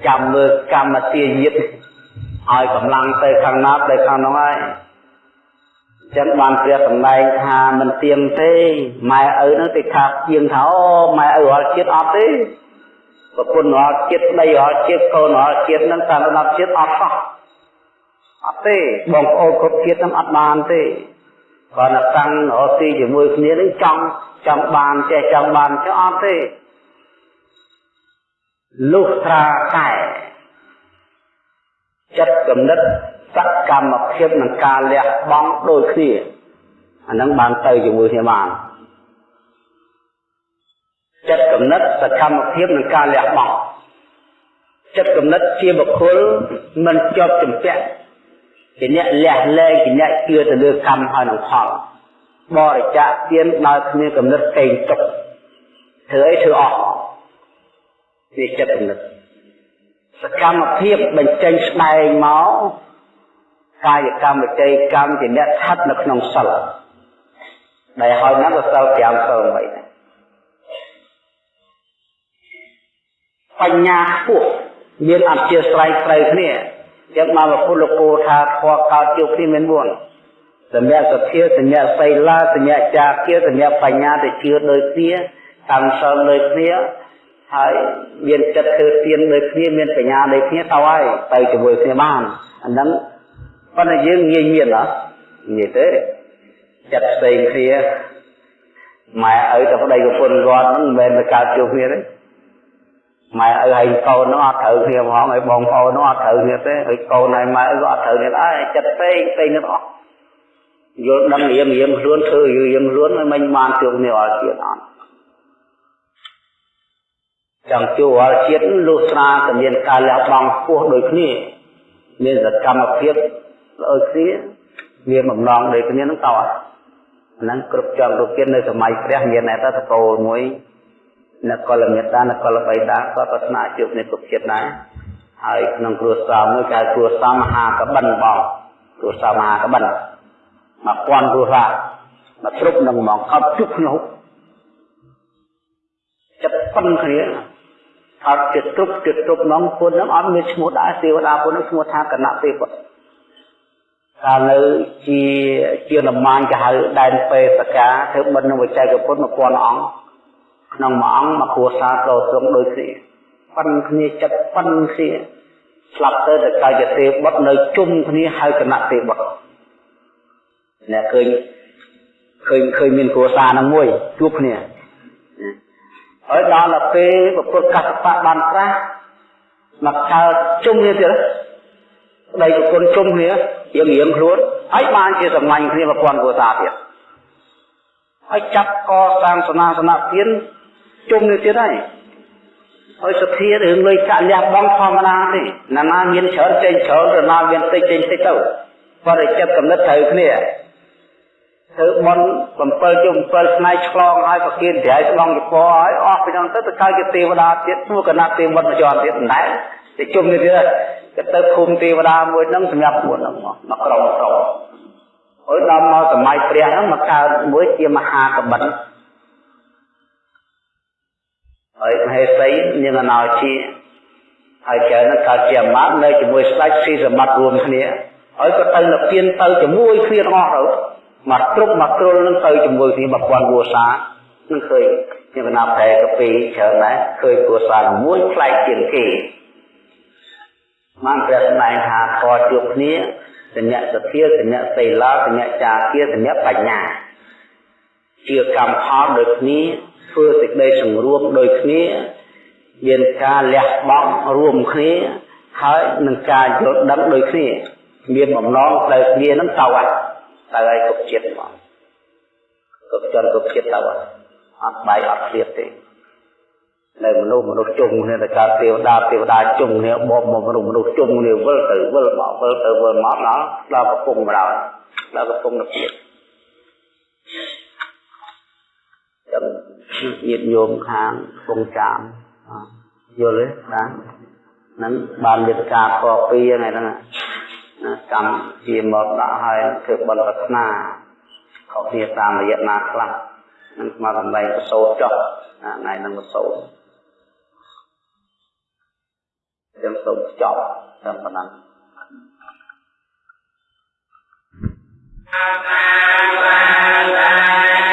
ចាំមើលកម្មទាញាតឲ្យកម្លាំងទៅខាងណាទៅខាងនោះហើយចឹងបានព្រះសម្ដែងថាមិនទៀងទេម៉ែឪនឹងទៅខាជាងថាអូម៉ែឪរាល់ជាតិអត់ទេប្រពន្ធរាល់ជាតិដីរាល់ជាតិកូនរាល់ជាតិនឹងតាមដល់ជាតិអត់សោះអត់ទេបងប្អូនគ្រប់ជាតិនឹងអត់បានទេ គាត់តែតាំងរកទីជាមួយគ្នានឹងចង់ចង់បានចេះចង់បានចេះអត់ទេលុះត្រាតែចិត្តគំនិតសកម្មភាពនឹងការលះបង់ដូចគ្នាអានឹងបានទៅជាមួយគ្នាបានចិត្តគំនិតសកម្មភាពនឹងការលះបង់ចិត្តគំនិតជាបុគ្គលមិនជាប់ជំពាក់ ជាអ្នកលះលែងជាអ្នកជឿទៅលើកម្មហើយនឹងផលបរិច្ចាគទានដោយគ្មានកំណត់កេងទុកធ្វើអីធ្វើអស់វាចិត្តកំណត់សកម្មភាពបញ្ចេញស្ដែងមកកាយកម្មវិច័យកម្មជាអ្នកស្ថិតនៅក្នុងសិលដែលហើយហ្នឹងក៏សិល5សិល8ដែរបញ្ញាខ្ពស់មានអធិស្ស្រ័យត្រូវគ្នា ចឹងមកពុទ្ធលោកគោថាធម៌កើតជួបគ្នាមាន4សញ្ញាសភាសញ្ញាសីលាសញ្ញាចាគាសញ្ញាបញ្ញាទៅជឿដូចគ្នាតាំងសិលដូចគ្នាហើយមានចិត្តធ្វើទានដូចគ្នាមានបញ្ញាដូចគ្នាទៅហើយទៅជាមួយគ្នាបានអាហ្នឹងប៉ុន្តែយើងងាយមានហ៎ងាយទេចិត្តផ្សេងគ្នាម៉ែឪទៅប្តីប្រពន្ធគាត់ហ្នឹងមិនមែនទៅកើតជួបគ្នាទេ ម៉ែឪហើយកូននោះអត់ត្រូវគ្នាហ្មងហើយបងប្អូននោះអត់ត្រូវគ្នាទេហើយកូនហើយម៉ែឪក៏អត់ត្រូវគ្នាដែរចិត្តពេកពេកនេះអស់យល់ដឹងរៀងរៀងខ្លួនធ្វើរៀងខ្លួនមិនបានជួបគ្នាអត់ទៀតអត់ចង់ជួបអត់ជាតិលុះស្រាតែមានការលះបង់ខ្ពស់ដូចគ្នាមានសកម្មភាពដូចគ្នាមានបំណងដូចគ្នានឹងតើហ្នឹងគ្រប់ចំរូបជាតិនៅសម័យព្រះមានតែតកូលមួយ នគរមេតានគរបៃតាក៏ប្រាថ្នាជួបនេះគ្រប់ជាតិដែរហើយក្នុងគ្រួសារមួយគេគ្រួសារមហាកបិនបងគ្រួសារមហាកបិនមកពាន់គ្រួសារមកគ្រប់នឹងហ្មងអត់ជុកខ្ញុំចិត្តប៉ុនគ្នាអត់ចិត្តគ្រប់ចិត្តគ្រប់នងពុននឹងអត់មានឈ្មោះដែរទេវតាពុននឹងឈ្មោះថាគណៈទេពកាលនៅជាជាលំមានគេហៅដែនពេសកាធ្វើបិណ្ឌនឹងវិច័យកពុទ្ធ1000អង្គ ក្នុងមួយអង្គមកគ្រួសារក៏ទ្រង់ដូចគ្នាប៉ិនគ្នាចិត្តប៉ិនគ្នាស្លាប់ទៅតែកាយទេបុតនៅជុំគ្នាហើយគណៈទេបុតអ្នកឃើញឃើញឃើញមានគ្រួសារនឹងមួយជួបគ្នាហើយដល់ទៅពេលពុទ្ធកសបៈបានត្រាស់មកកើតជុំគ្នាទៀតប្តីប្រពន្ធជុំគ្នារៀងរៀងខ្លួនហើយបានជាសម្លាញ់គ្នាប្រព័ន្ធគ្រួសារទៀតហើយចាប់កសាងសនាសនៈទៀត ជុំនេះទៀតហើយហើយសភារឿងលុយកាក់លះបង់ធម្មតាទេណាណាមានច្រើនចេញច្រើនទៅណាមានតិចចេញតិចទៅបើតែចិត្តកំណត់ត្រូវគ្នាធ្វើបន់7ជុំ7ស្នៃឆ្លងហើយប្រគិនត្រៃស្ដងចពហើយអស់ពីនោះទៅទៅកើតជាទេវតាទៀតនោះកណាត់ទេវតាមកជាន់ទៀតមិនដែរទៅជុំនេះទៀតទៅទៅភូមិទេវតាមួយហ្នឹងសម្រាប់ពួកហ្នឹងមកក្រុមក្រុមហើយដល់មកសម័យព្រះហ្នឹងមកកើតមួយជាមហាកបិន ហើយមហេសីនាងអណោជាហើយចៅនឹងកើតជាអាមាត្យនៅជាមួយស្ដេចស៊ីសម្បត្តិរួមគ្នាហើយក៏ទៅនិព្វានទៅជាមួយគ្នាទាំងអស់ទៅមកគ្រប់មកគ្រុលនឹងទៅជាមួយគ្នា1000វោសានឹងឃើញខ្ញុំណាប្រែកាពីច្រើនដែរឃើញគ្រួសារមួយផ្លែកជាងគេបានព្រះសម្ដែងថាខជួបគ្នាសញ្ញសទ្ធាសញ្ញសីលាសញ្ញចាគាសញ្ញបញ្ញាជាកម្មផលដូចគ្នា ធ្វើសេចក្តីសង្រួមដូចគ្នាមានការលះបង់រួមគ្នាហើយនឹងការយល់ដឹងដូចគ្នាមានបំណងទៅគ្នានឹងទៅហើយទៅឲ្យគ្រប់ចិត្តហ្មងគ្រប់ជនគ្រប់ចិត្តទៅហើយអត់បាយអត់ឃ្លាតទេនៅមនុស្សមនុស្សជុំគ្នាតែកើតទេវតាទេវតាជុំគ្នាបបមនុស្សមនុស្សជុំគ្នាវិលទៅវិលមកវិលទៅវិលមកដល់ដល់កំពុងម្ដងដល់កំពុងនិព្វាន ចឹងញាតិញោមខាងកំពុងចាមយល់ទេបាទហ្នឹងបានមានការខកពីថ្ងៃហ្នឹងណាកម្មជាមកដាក់ឲ្យធ្វើបន់ប្រាថ្នាខុសគ្នាតាមរយៈណាខ្លះនឹងស្មារតីប្រសូតចុះថ្ងៃហ្នឹងប្រសូតចឹងសូមចប់តែប៉ុណ្ណឹងអរ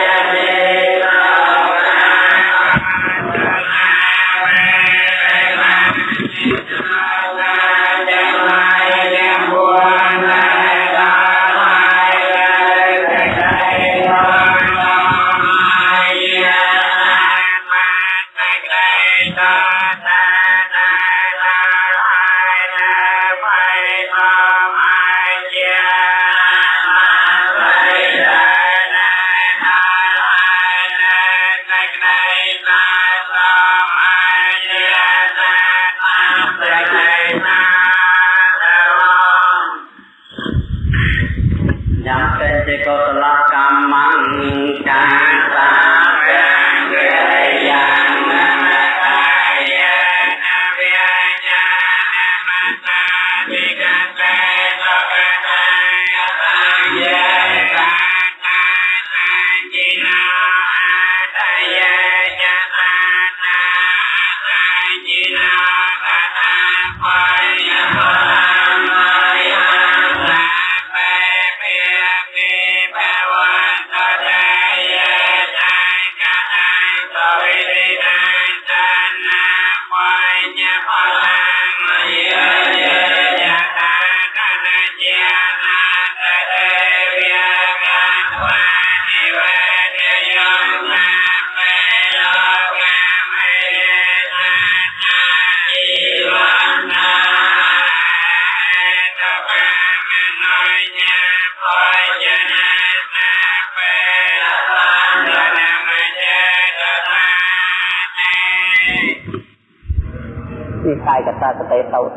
កាយកតាកតេសោត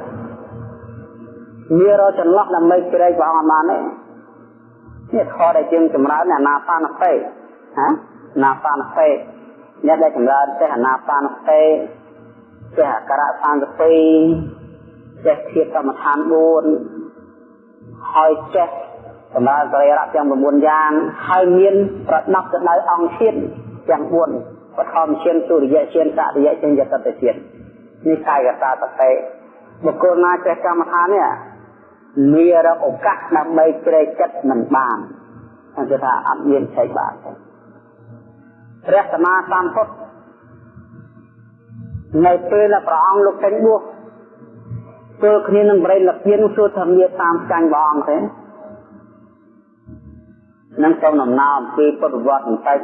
វារចន្លោះដើម្បីជ្រែកព្រះអង្គបានទេនេះខដែលជាងចម្រើនអាណាបាណសេហាណាបាណសេអ្នកដែលចម្រើនចេះអាណាបាណសេចេះអក្សរសង្កពីចេះធៀបកម្មដ្ឋាន4ហើយចេះសម្រាប់សរីរៈទាំង9យ៉ាងហើយមានប្រដប់ទៅដោយអង្គជាតិទាំង4បឋមជាតិទុរិយជាតិសរិយជាតិយតតជាតិ នេះកាយកតាតតេបុគ្គលណាចេះកម្មដ្ឋាននេះមានរកឱកាសដើម្បីជ្រែកចិត្តមិនបានគេថាអត់មានឆែកបានទេព្រះសម្មាសម្ពុទ្ធនៅពេលដែលព្រះអង្គលោកចេញបួសទល់គ្នានឹងបរិលពៀនសួរថាមានតាមចាញ់ព្រះអង្គទេនឹងសូមដំណើរអំពីពុទ្ធវត្តបន្តិច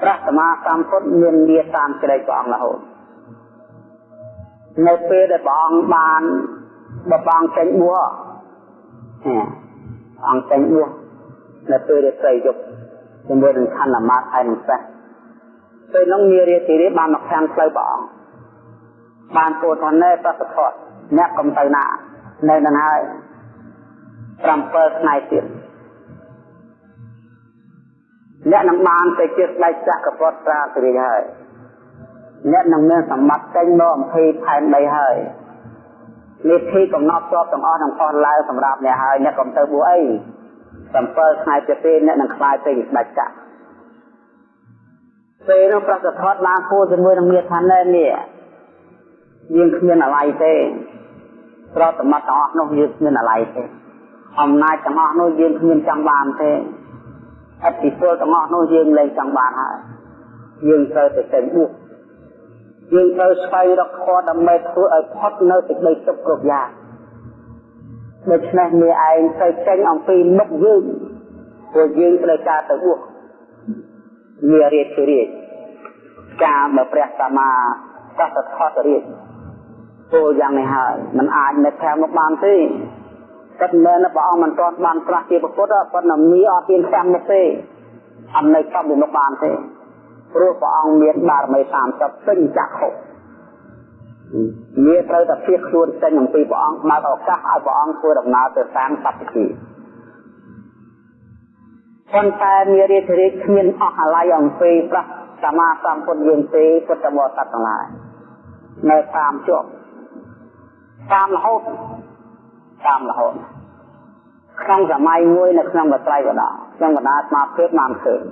ព្រះសម្មាសម្ពុទ្ធមានលាតាមជ្រែកព្រះអង្គរហូត នៅពេលដែលព្រះអង្គបានបើព្រះអង្គចេញបួសអង្គចេញបួសនៅពេលរាត្រីយប់ជាមួយនឹងខណ្ឌអាមាត្យហើយនឹងសេះពេលនោះមានរាជិរីបានមកខាងផ្លូវព្រះអង្គបានពោលថាណែប្រសិទ្ធៈអ្នកកំទៅណានៅនឹងហើយ7ថ្ងៃទៀតអ្នកនឹងបានទៅជាស្ដេចចក្រពត្តិត្រាសិរីហើយ អ្នកនឹងមានសម្បត្តិចេញមកអំពីផែនដីហើយនេះទីកំណត់ជាប់ទាំងអស់នឹងអស់ឡើងសម្រាប់អ្នកហើយអ្នកកុំទៅបួអី7ថ្ងៃទៀតទេអ្នកនឹងខ្លាយទៅស្ដេចចក្រពេលនោះប្រសិទ្ធត្ថបានគួរជាមួយនឹងមាថាណែនេះយើងគ្មានអាល័យទេប្រតមត្តទាំងអស់នោះយើងគ្មានអាល័យទេអំណាចទាំងអស់នោះយើងគ្មានចង់បានទេអតិពលទាំងអស់នោះយើងលែងចង់បានហើយយើងត្រូវទៅចេញបួស យើងត្រូវស្វែងរកធម៌ដើម្បីធ្វើឲ្យផុតនៅសេចក្តីសុខគ្រប់យ៉ាងដូច្នេះមេឯងត្រូវចេញអំពីមុខយើងព្រោះយើងត្រូវការទៅបួសវារៀបជារៀបការមកព្រះសម្មាសម្ពុទ្ធខតរៀបពលយ៉ាងនេះហើយมันអាចនៅខាងមកបានទេតែមែនព្រះអង្គមិនទាន់បានប្រកាសជាពុទ្ធប៉ុន្តែមីអត់ទៀនខាងមកទេអត់នៅចំពីមកបានទេ ព្រោះព្រះអង្គមានបារមី30ពេញចក្ខុមានត្រូវតែភៀសខ្លួនចេញអំពីព្រះអង្គបើកឱកាសឲ្យព្រះអង្គធ្វើដំណើរទៅតាមសព្វទីប៉ុន្តែមានរាជរាជគ្មានអស់អាល័យអំពីព្រះសម្មាសម្ពុទ្ធយើងទេពុទ្ធបរិស័ទទាំងឡាយនៅតាមជាប់តាមរហូតតាមរហូតក្នុងសម័យមួយនៅក្នុងបត្រៃវតាក្នុងបណ្ដាស្មារតីបានឃើញ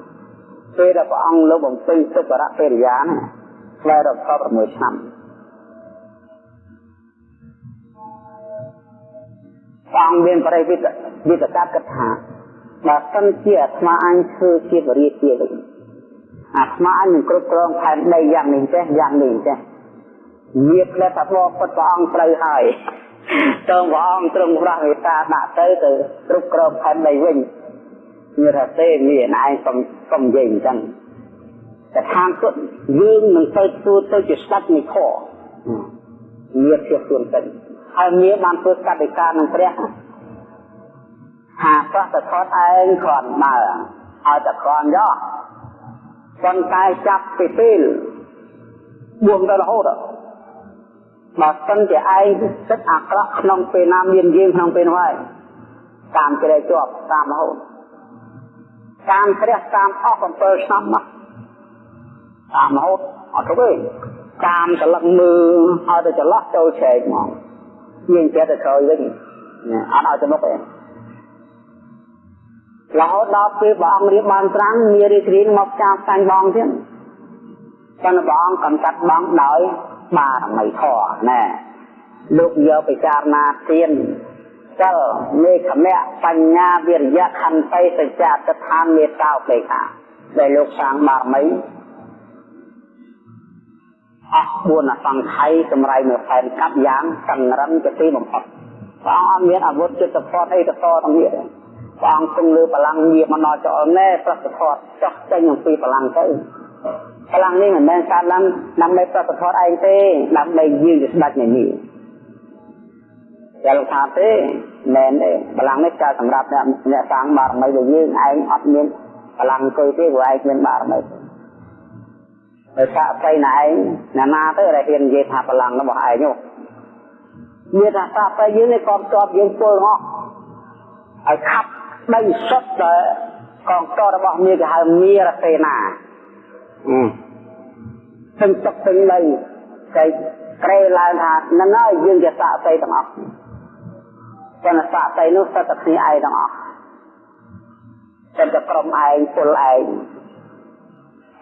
ពេលដែលព្រះអង្គលោកបំពេញទុក្ករៈពេរិយាណាឆ្លៃរក6ឆ្នាំព្រះអង្គមានបរិវិតវិតកាត់គិតថាបើសិនជាអាត្មាអញធ្វើជាបរិយាជាវិញអាត្មាអញនឹងគ្រប់គ្រងផែនដីយ៉ាងនេះចេះយ៉ាងនេះចេះមានផ្លែថាព្រះពុទ្ធព្រះអង្គត្រូវហើយតើព្រះអង្គទ្រង់ប្រោះមេត្តាដាក់ទៅទៅគ្រប់គ្រងផែនដីវិញ មានថាទេមានឯងកុំកុំនិយាយអញ្ចឹងតែខាងគាត់យើងមិនទៅទួទៅជាស្ដេចនៃខមានជាខ្លួនទៅហើយមានបានធ្វើកតិកានឹងព្រះហាប្រសថតឯងគ្រាន់បើឲ្យតែគ្រាន់យកប៉ុន្តែចាប់ពីពេលបួងទៅរហូតបើសិនជាឯងចិត្តអាក្រក់ក្នុងពេលណាមានយើងក្នុងពេលនោះហើយតាមជ្រែកជាប់តាមរហូត តាមព្រះតាមអស់7ឆ្នាំមកតាមរហូតអត់ទៅទេតាមកលឹកមើលឲ្យទៅចន្លោះចូលឆែកមកយើងចេះតែក្រោយវិញអត់ឲ្យទៅមុខទេរហូតដល់ពេលព្រះអង្គរៀបបានត្រាំងមានរីករាយមកចាប់តាញ់បងទៀតប៉ុន្តែព្រះអង្គកំកាត់បងដោយបារមីធម៌ណែលោកយកពិចារណាទៀន សិលមេខមៈបញ្ញាវិរិយៈខន្តីសច្ចៈតថានមេត្តាឧបេក្ខាដែលលោកសាងបារមីអស់4អសង្ខ័យសម្រាប់នៅផែនកាប់យ៉ាងសង្រឹងជាទីបំផុតព្រះអង្គមានអាវុធចិត្តផតអីទៅតទាំងនេះព្រះអង្គគង់លើបលាំងងារមកដល់ចោលណែប្រសិទ្ធផតចោះចេញអំពីបលាំងទៅបលាំងនេះមិនមែនកើតឡើងដើម្បីប្រសិទ្ធផតឯងទេដើម្បីយើងជាស្ដេចនៃនេះ តែលោកថាទេមែនទេបលាំងនេះកើតសម្រាប់អ្នកអ្នកសាងបារមីរបស់យើងឯងអត់មានបលាំងអង្គុយទេព្រោះឯងមានបារមីដោយសារអីណែឯងណាណាទៅដែលហ៊ាននិយាយថាបលាំងរបស់ឯងនោះមានថាសាស្ត្រយើងនេះក៏ជាប់យើងពលហោះឲ្យខាប់ដីសុទ្ធដែលកងតរបស់មាគេហៅមារសេនាអឺទាំងទឹកទាំងដីតែក្រេឡើងថានឹងហើយយើងជាសាស្ត្រទាំងអស់ ប៉ុន្តែសាតីនោះសិតតែគ្នាឯងទាំងអស់សិតតែក្រុមឯងពលឯង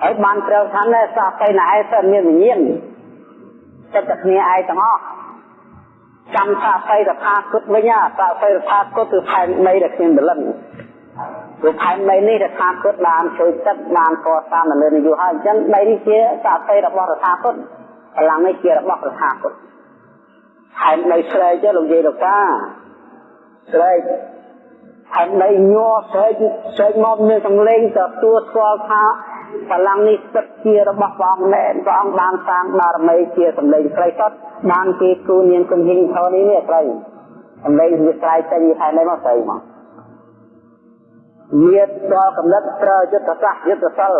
ហើយបានត្រូវថាណែសាតីណែឯងសិតមានវិញ្ញាណសិតតែគ្នាឯងទាំងអស់ចាំសាតីរថាគុតវិញសាតីរថាគុតគឺផែនដីដែលគ្មានបលិនព្រោះផែនដីនេះរថាគុតបានជួយចិត្តបានកសាងនៅលើនយោហើយអញ្ចឹងដីនេះជាសាតីរបស់រថាគុតកម្លាំងនេះជារបស់រថាគុតផែនដីស្រែកទេលោកយាយលោកតា ស្រែកហើយនៃញ័រស្រែកស្រែកមកមានសំឡេងទទួលស្គាល់ថាបលាំងនេះពិតជារបស់ព្រះអង្គមែនព្រះអង្គបានសាងបារមីជាសំឡេងស្រីសុទ្ធបានគេគូនាងគំហិងធរនេះនេះស្រីសំឡេងវាស្រ័យចេញពីខែនេះមកស្រីមកមានដល់កំណត់ប្រើយុទ្ធសាស្ត្រយុទ្ធសិល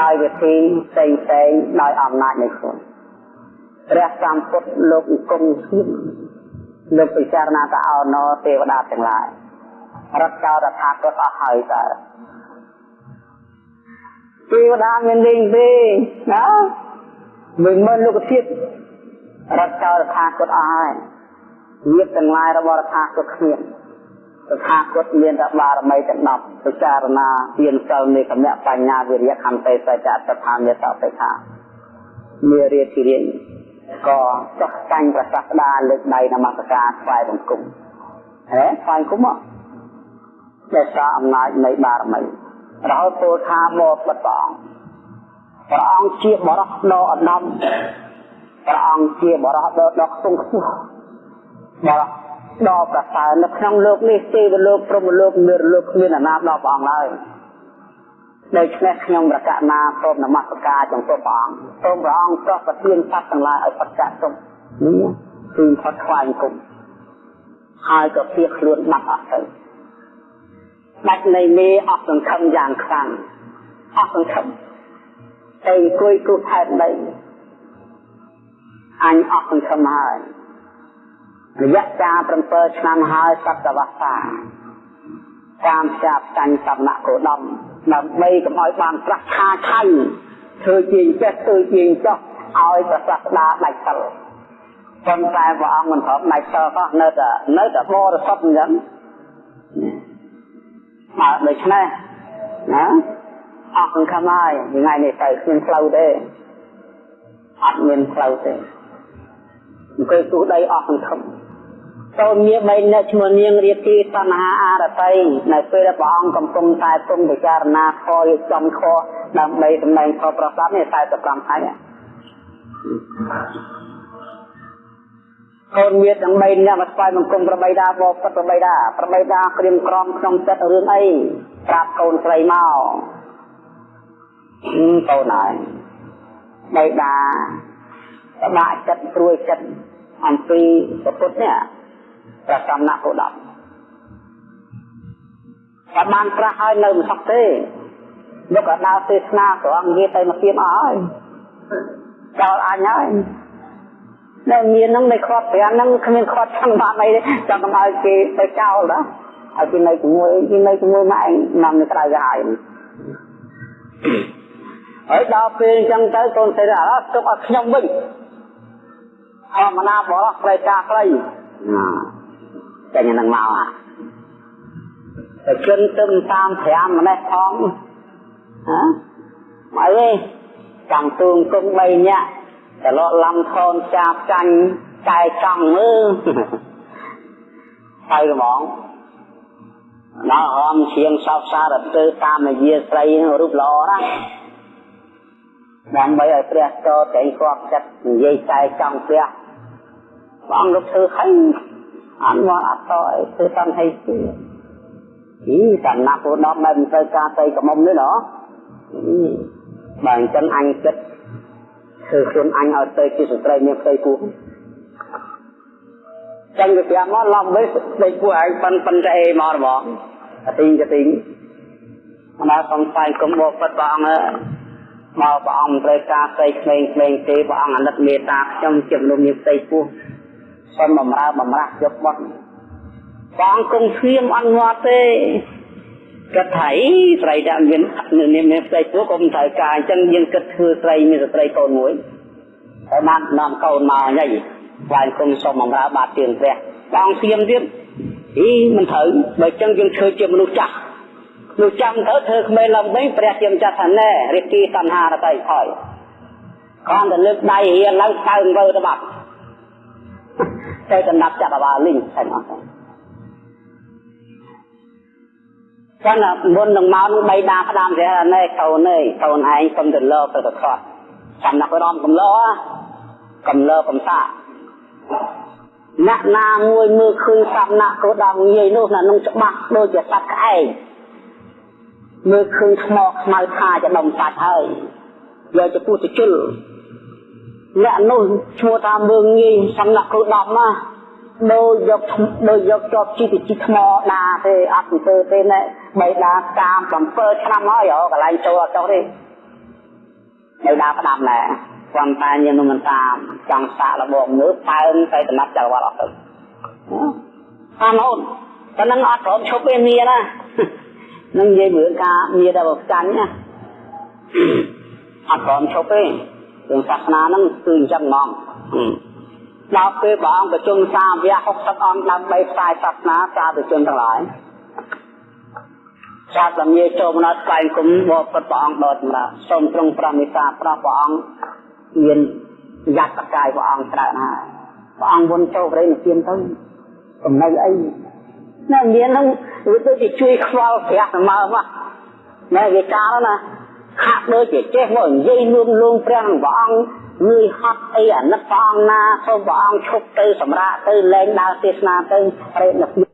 ដោយវិធីផ្សេងផ្សេងដោយអំណាចនៃខ្លួនព្រះសម្ពុទ្ធលោកអង្គមស្គៀម លោកពិចារណាទៅអោណោទេវតាទាំងឡាយរត់ចោលរដ្ឋាគាត់អស់ហើយតើទេវតាមានលេងទេណាមិនមើលលោកធាតុរត់ចោលរដ្ឋាគាត់អស់ហើយញាតិទាំងឡាយរបស់រដ្ឋាគាត់គ្មានរដ្ឋាគាត់មានតែបារមីទាំង10ពិចារណាទានសិលនៃគណៈបញ្ញាវិរិយខន្តីសច្ចៈតថាមេតបេខាមេរៀទីរៀន ក៏ចុះចាញ់ប្រសាសដាលើកដៃនមស្ការថ្វាយបង្គំហេថ្វាយបង្គំមកដោយសារអំណាចនៃបារមីរហូតពោលថាបបិទ្ធព្រះអង្គព្រះអង្គជាបរោះដ៏ឧត្តមព្រះអង្គជាបរោះដ៏ដ៏ខ្ពង់ខ្ពស់បរោះដ៏ប្រសើរនៅក្នុងលោកនេះទេវលោកព្រហ្មលោកនិរលោកគ្មានអាណាដល់ព្រះអង្គឡើយ ដូច្នេះខ្ញុំប្រកាសណាសូមនមស្ការចំពោះព្រះអង្គសូមព្រះអង្គប្រោះប្រទានសត្វទាំងឡាយឲ្យប្រកាសទុំនេះគឺផុតខ្វាយគុំហើយក៏ភៀសខ្លួនបាត់អស់ទៅដាច់នៃមេអស់សង្ឃឹមយ៉ាងខ្លាំងអស់សង្ឃឹមតែអង្គុយគូថែដីអញអស់សង្ឃឹមហើយរយៈកាល7ឆ្នាំហើយសតវត្សាតាមចាប់ចាញ់សំណាក់គោដំ ដើម្បីកុំឲ្យបានប្រះខាខៃធ្វើជាចេះធ្វើជាចោះឲ្យប្រសាស្ដាដាច់សិលប៉ុន្តែព្រះអង្គមិនព្រមដាច់សិលក៏នៅតែនៅតែបរិសុទ្ធអញ្ចឹងបើដូច្នេះណាអស់សង្ឃឹមហើយថ្ងៃនេះទៅគ្មានផ្លូវទេអត់មានផ្លូវទេអង្គុយទូដីអស់សង្ឃឹម ចូលមានបីអ្នកឈ្មោះនាងរាទីតណ្ហាអរតីនៅពេលដែលព្រះអង្គកំពុងតែទ្រង់ពិចារណាខយចំខដើម្បីសម្ដែងខប្រសាទនេះ45ថ្ងៃកូនមានទាំង3អ្នកមកស្វែងបង្គំប្របីដាបបពិតប្របីដាប្របីដាក្រៀមក្រំក្នុងចិត្តរឿងអីប្រាប់កូនស្រីមកកូនហើយបីដាប្របាក់ចិត្តព្រួយចិត្តអំពីពុទ្ធនេះ ព្រះសំណាក់គោដប់តែបានប្រះហើយនៅមិនសក់ទេលោកក៏ដើរទេសនាត្រង់និយាយទៅមកទៀតអស់ហើយចោលអញហើយនៅមាននឹងនៅខាត់ប្រាំនឹងគ្មានខាត់ចង់បានអីទេចង់ឲ្យគេទៅចោលណាឲ្យគេនៅជាមួយគេនៅជាមួយម៉ែឯងនាំនៅក្រៅទៅហើយហើយដល់ពេលអញ្ចឹងទៅកូនស្រីអត់ទុកឲ្យខ្ញុំវិញអមណាបរោះផ្លេការខ្លីចេ ញនឹងមកអាតែជិនទឹមតាម5ម្នេះផងហ៎មកអីចង់ទូងគុំ3ញាក់ត្រឡក់ឡំខូនចាប់ចាញ់ចែកចង់មើលហើយហ្មងដល់ហមឈៀងសោកសារទៅតាមនយាស្រីរូបល្អណាស់ដើម្បីឲ្យព្រះតតែគាត់ចិត្តនិយាយចែកចង់ព្រះព្រះអង្គលោកធ្វើហើយ អត់មកអត់តអីធ្វើសន្តិទេអីសំណាក់ពុទ្ធមិនទៅការទៅកមុំនេះណោះបើអញ្ចឹងអញគិតធ្វើខ្លួនអញឲ្យទៅជាស្ត្រីមានផ្ទៃពោះចឹងវាប្រាប់មកឡំវិញស្ដីពោះឯងប៉ិនប៉ិនតែអីមកហ្មងកទីងកទីងអនាសំស្វែងគុំបបិទ្ធព្រះអង្គមកព្រះអង្គត្រូវការស្ដីក្មេងក្មេងទេព្រះអង្គអាណិតមេត្តាខ្ញុំជាមនុស្សមានផ្ទៃពោះ សូមបំរើបំរាស់យកបត់បងគង់ស្ងៀមអត់ងាត់ទេគាត់ថាអីស្រីដែលមាននាមមានផ្ទៃពោះក៏មិនត្រូវការអញ្ចឹងយើងគិតធ្វើស្រីមានស្ត្រីកូនមួយហើយបាននាំកូនមកញ៉ៃស្វែងគុំសុំបំរើបាតទៀងព្រះបងស្ងៀមទៀតអីមិនត្រូវបើអញ្ចឹងយើងធ្វើជាមនុស្សចាស់នោះចាំទៅធ្វើក្មេងឡើងវិញព្រះជាម្ចាស់ថាណែរិទ្ធិតណ្ហារតីហើយគ្រាន់តែលើកដៃរៀនឡើងកើងវើទៅបាត់ តែកណ្ដាប់ចាប់អាបាលីងតែអស់ទៅចឹងមុននឹងមកនឹងបីដាផ្ដាំព្រះណែកូនអើយកូនឯងកុំទៅលើទៅទៅខាត់សំណាក់រំកំឡោកំលើកំសាអ្នកណាមួយមើលឃើញសំណាក់គោដងងាយនោះណានឹងច្បាស់ដូចជាសត្វក្អែកមើលឃើញថ្មខ្មៅថាจะដុំសាច់ហើយយកទៅពុះទៅជុល អ្នកនោះឈ្មោះថាមើងងាយសំណាក់គ្រូដំណាដូចយកដូចយកជាប់ជីទៅជីថ្មដាទេអត់ទៅទេណែបីដាតាម7ឆ្នាំហើយកន្លែងចូលអត់ចុះទេនៅដាផ្ដាំណែគាត់តែយើងនឹងមិនតាមចង់សាកលបងមើលប៉ើងទៅដំណាប់ចៅវត្តអត់ទៅតាមអូនតែនឹងអត់ព្រមឈប់ទេមានណានឹងនិយាយមើលការមានតែបចាញ់ណាអត់ព្រមឈប់ទេ រឿងសាសនាហ្នឹងគឺអញ្ចឹងហ្មងដល់ពេលព្រះអង្គប្រជុំសាវក60អង្គដើម្បីផ្សាយសាសនាសាធុជនទាំងឡាយសាស្ត្រលាចូលមកដល់ស្វែងគុំបបិទ្ធព្រះអង្គដល់សម្រាប់សូមទ្រង់ប្រមេសាប្រព្រះអង្គមានយត្តកាយព្រះអង្គច្រើនហើយព្រះអង្គវន់ចូលប្រេនិព្វានទៅកំណៅអីណាមានហ្នឹងវាដូចជាជួយខ្វល់ព្រះសម្មើមកណែវាកាលណា ហាក់ដូចជាចេះមកនិយាយលួងលួងព្រះនឹងព្រះអង្គងឿយហត់អីអាណិតព្រះអង្គណាសូមព្រះអង្គឈប់ទៅសម្រាកទៅលែងដើរទេសនាទៅប្រេតនឹក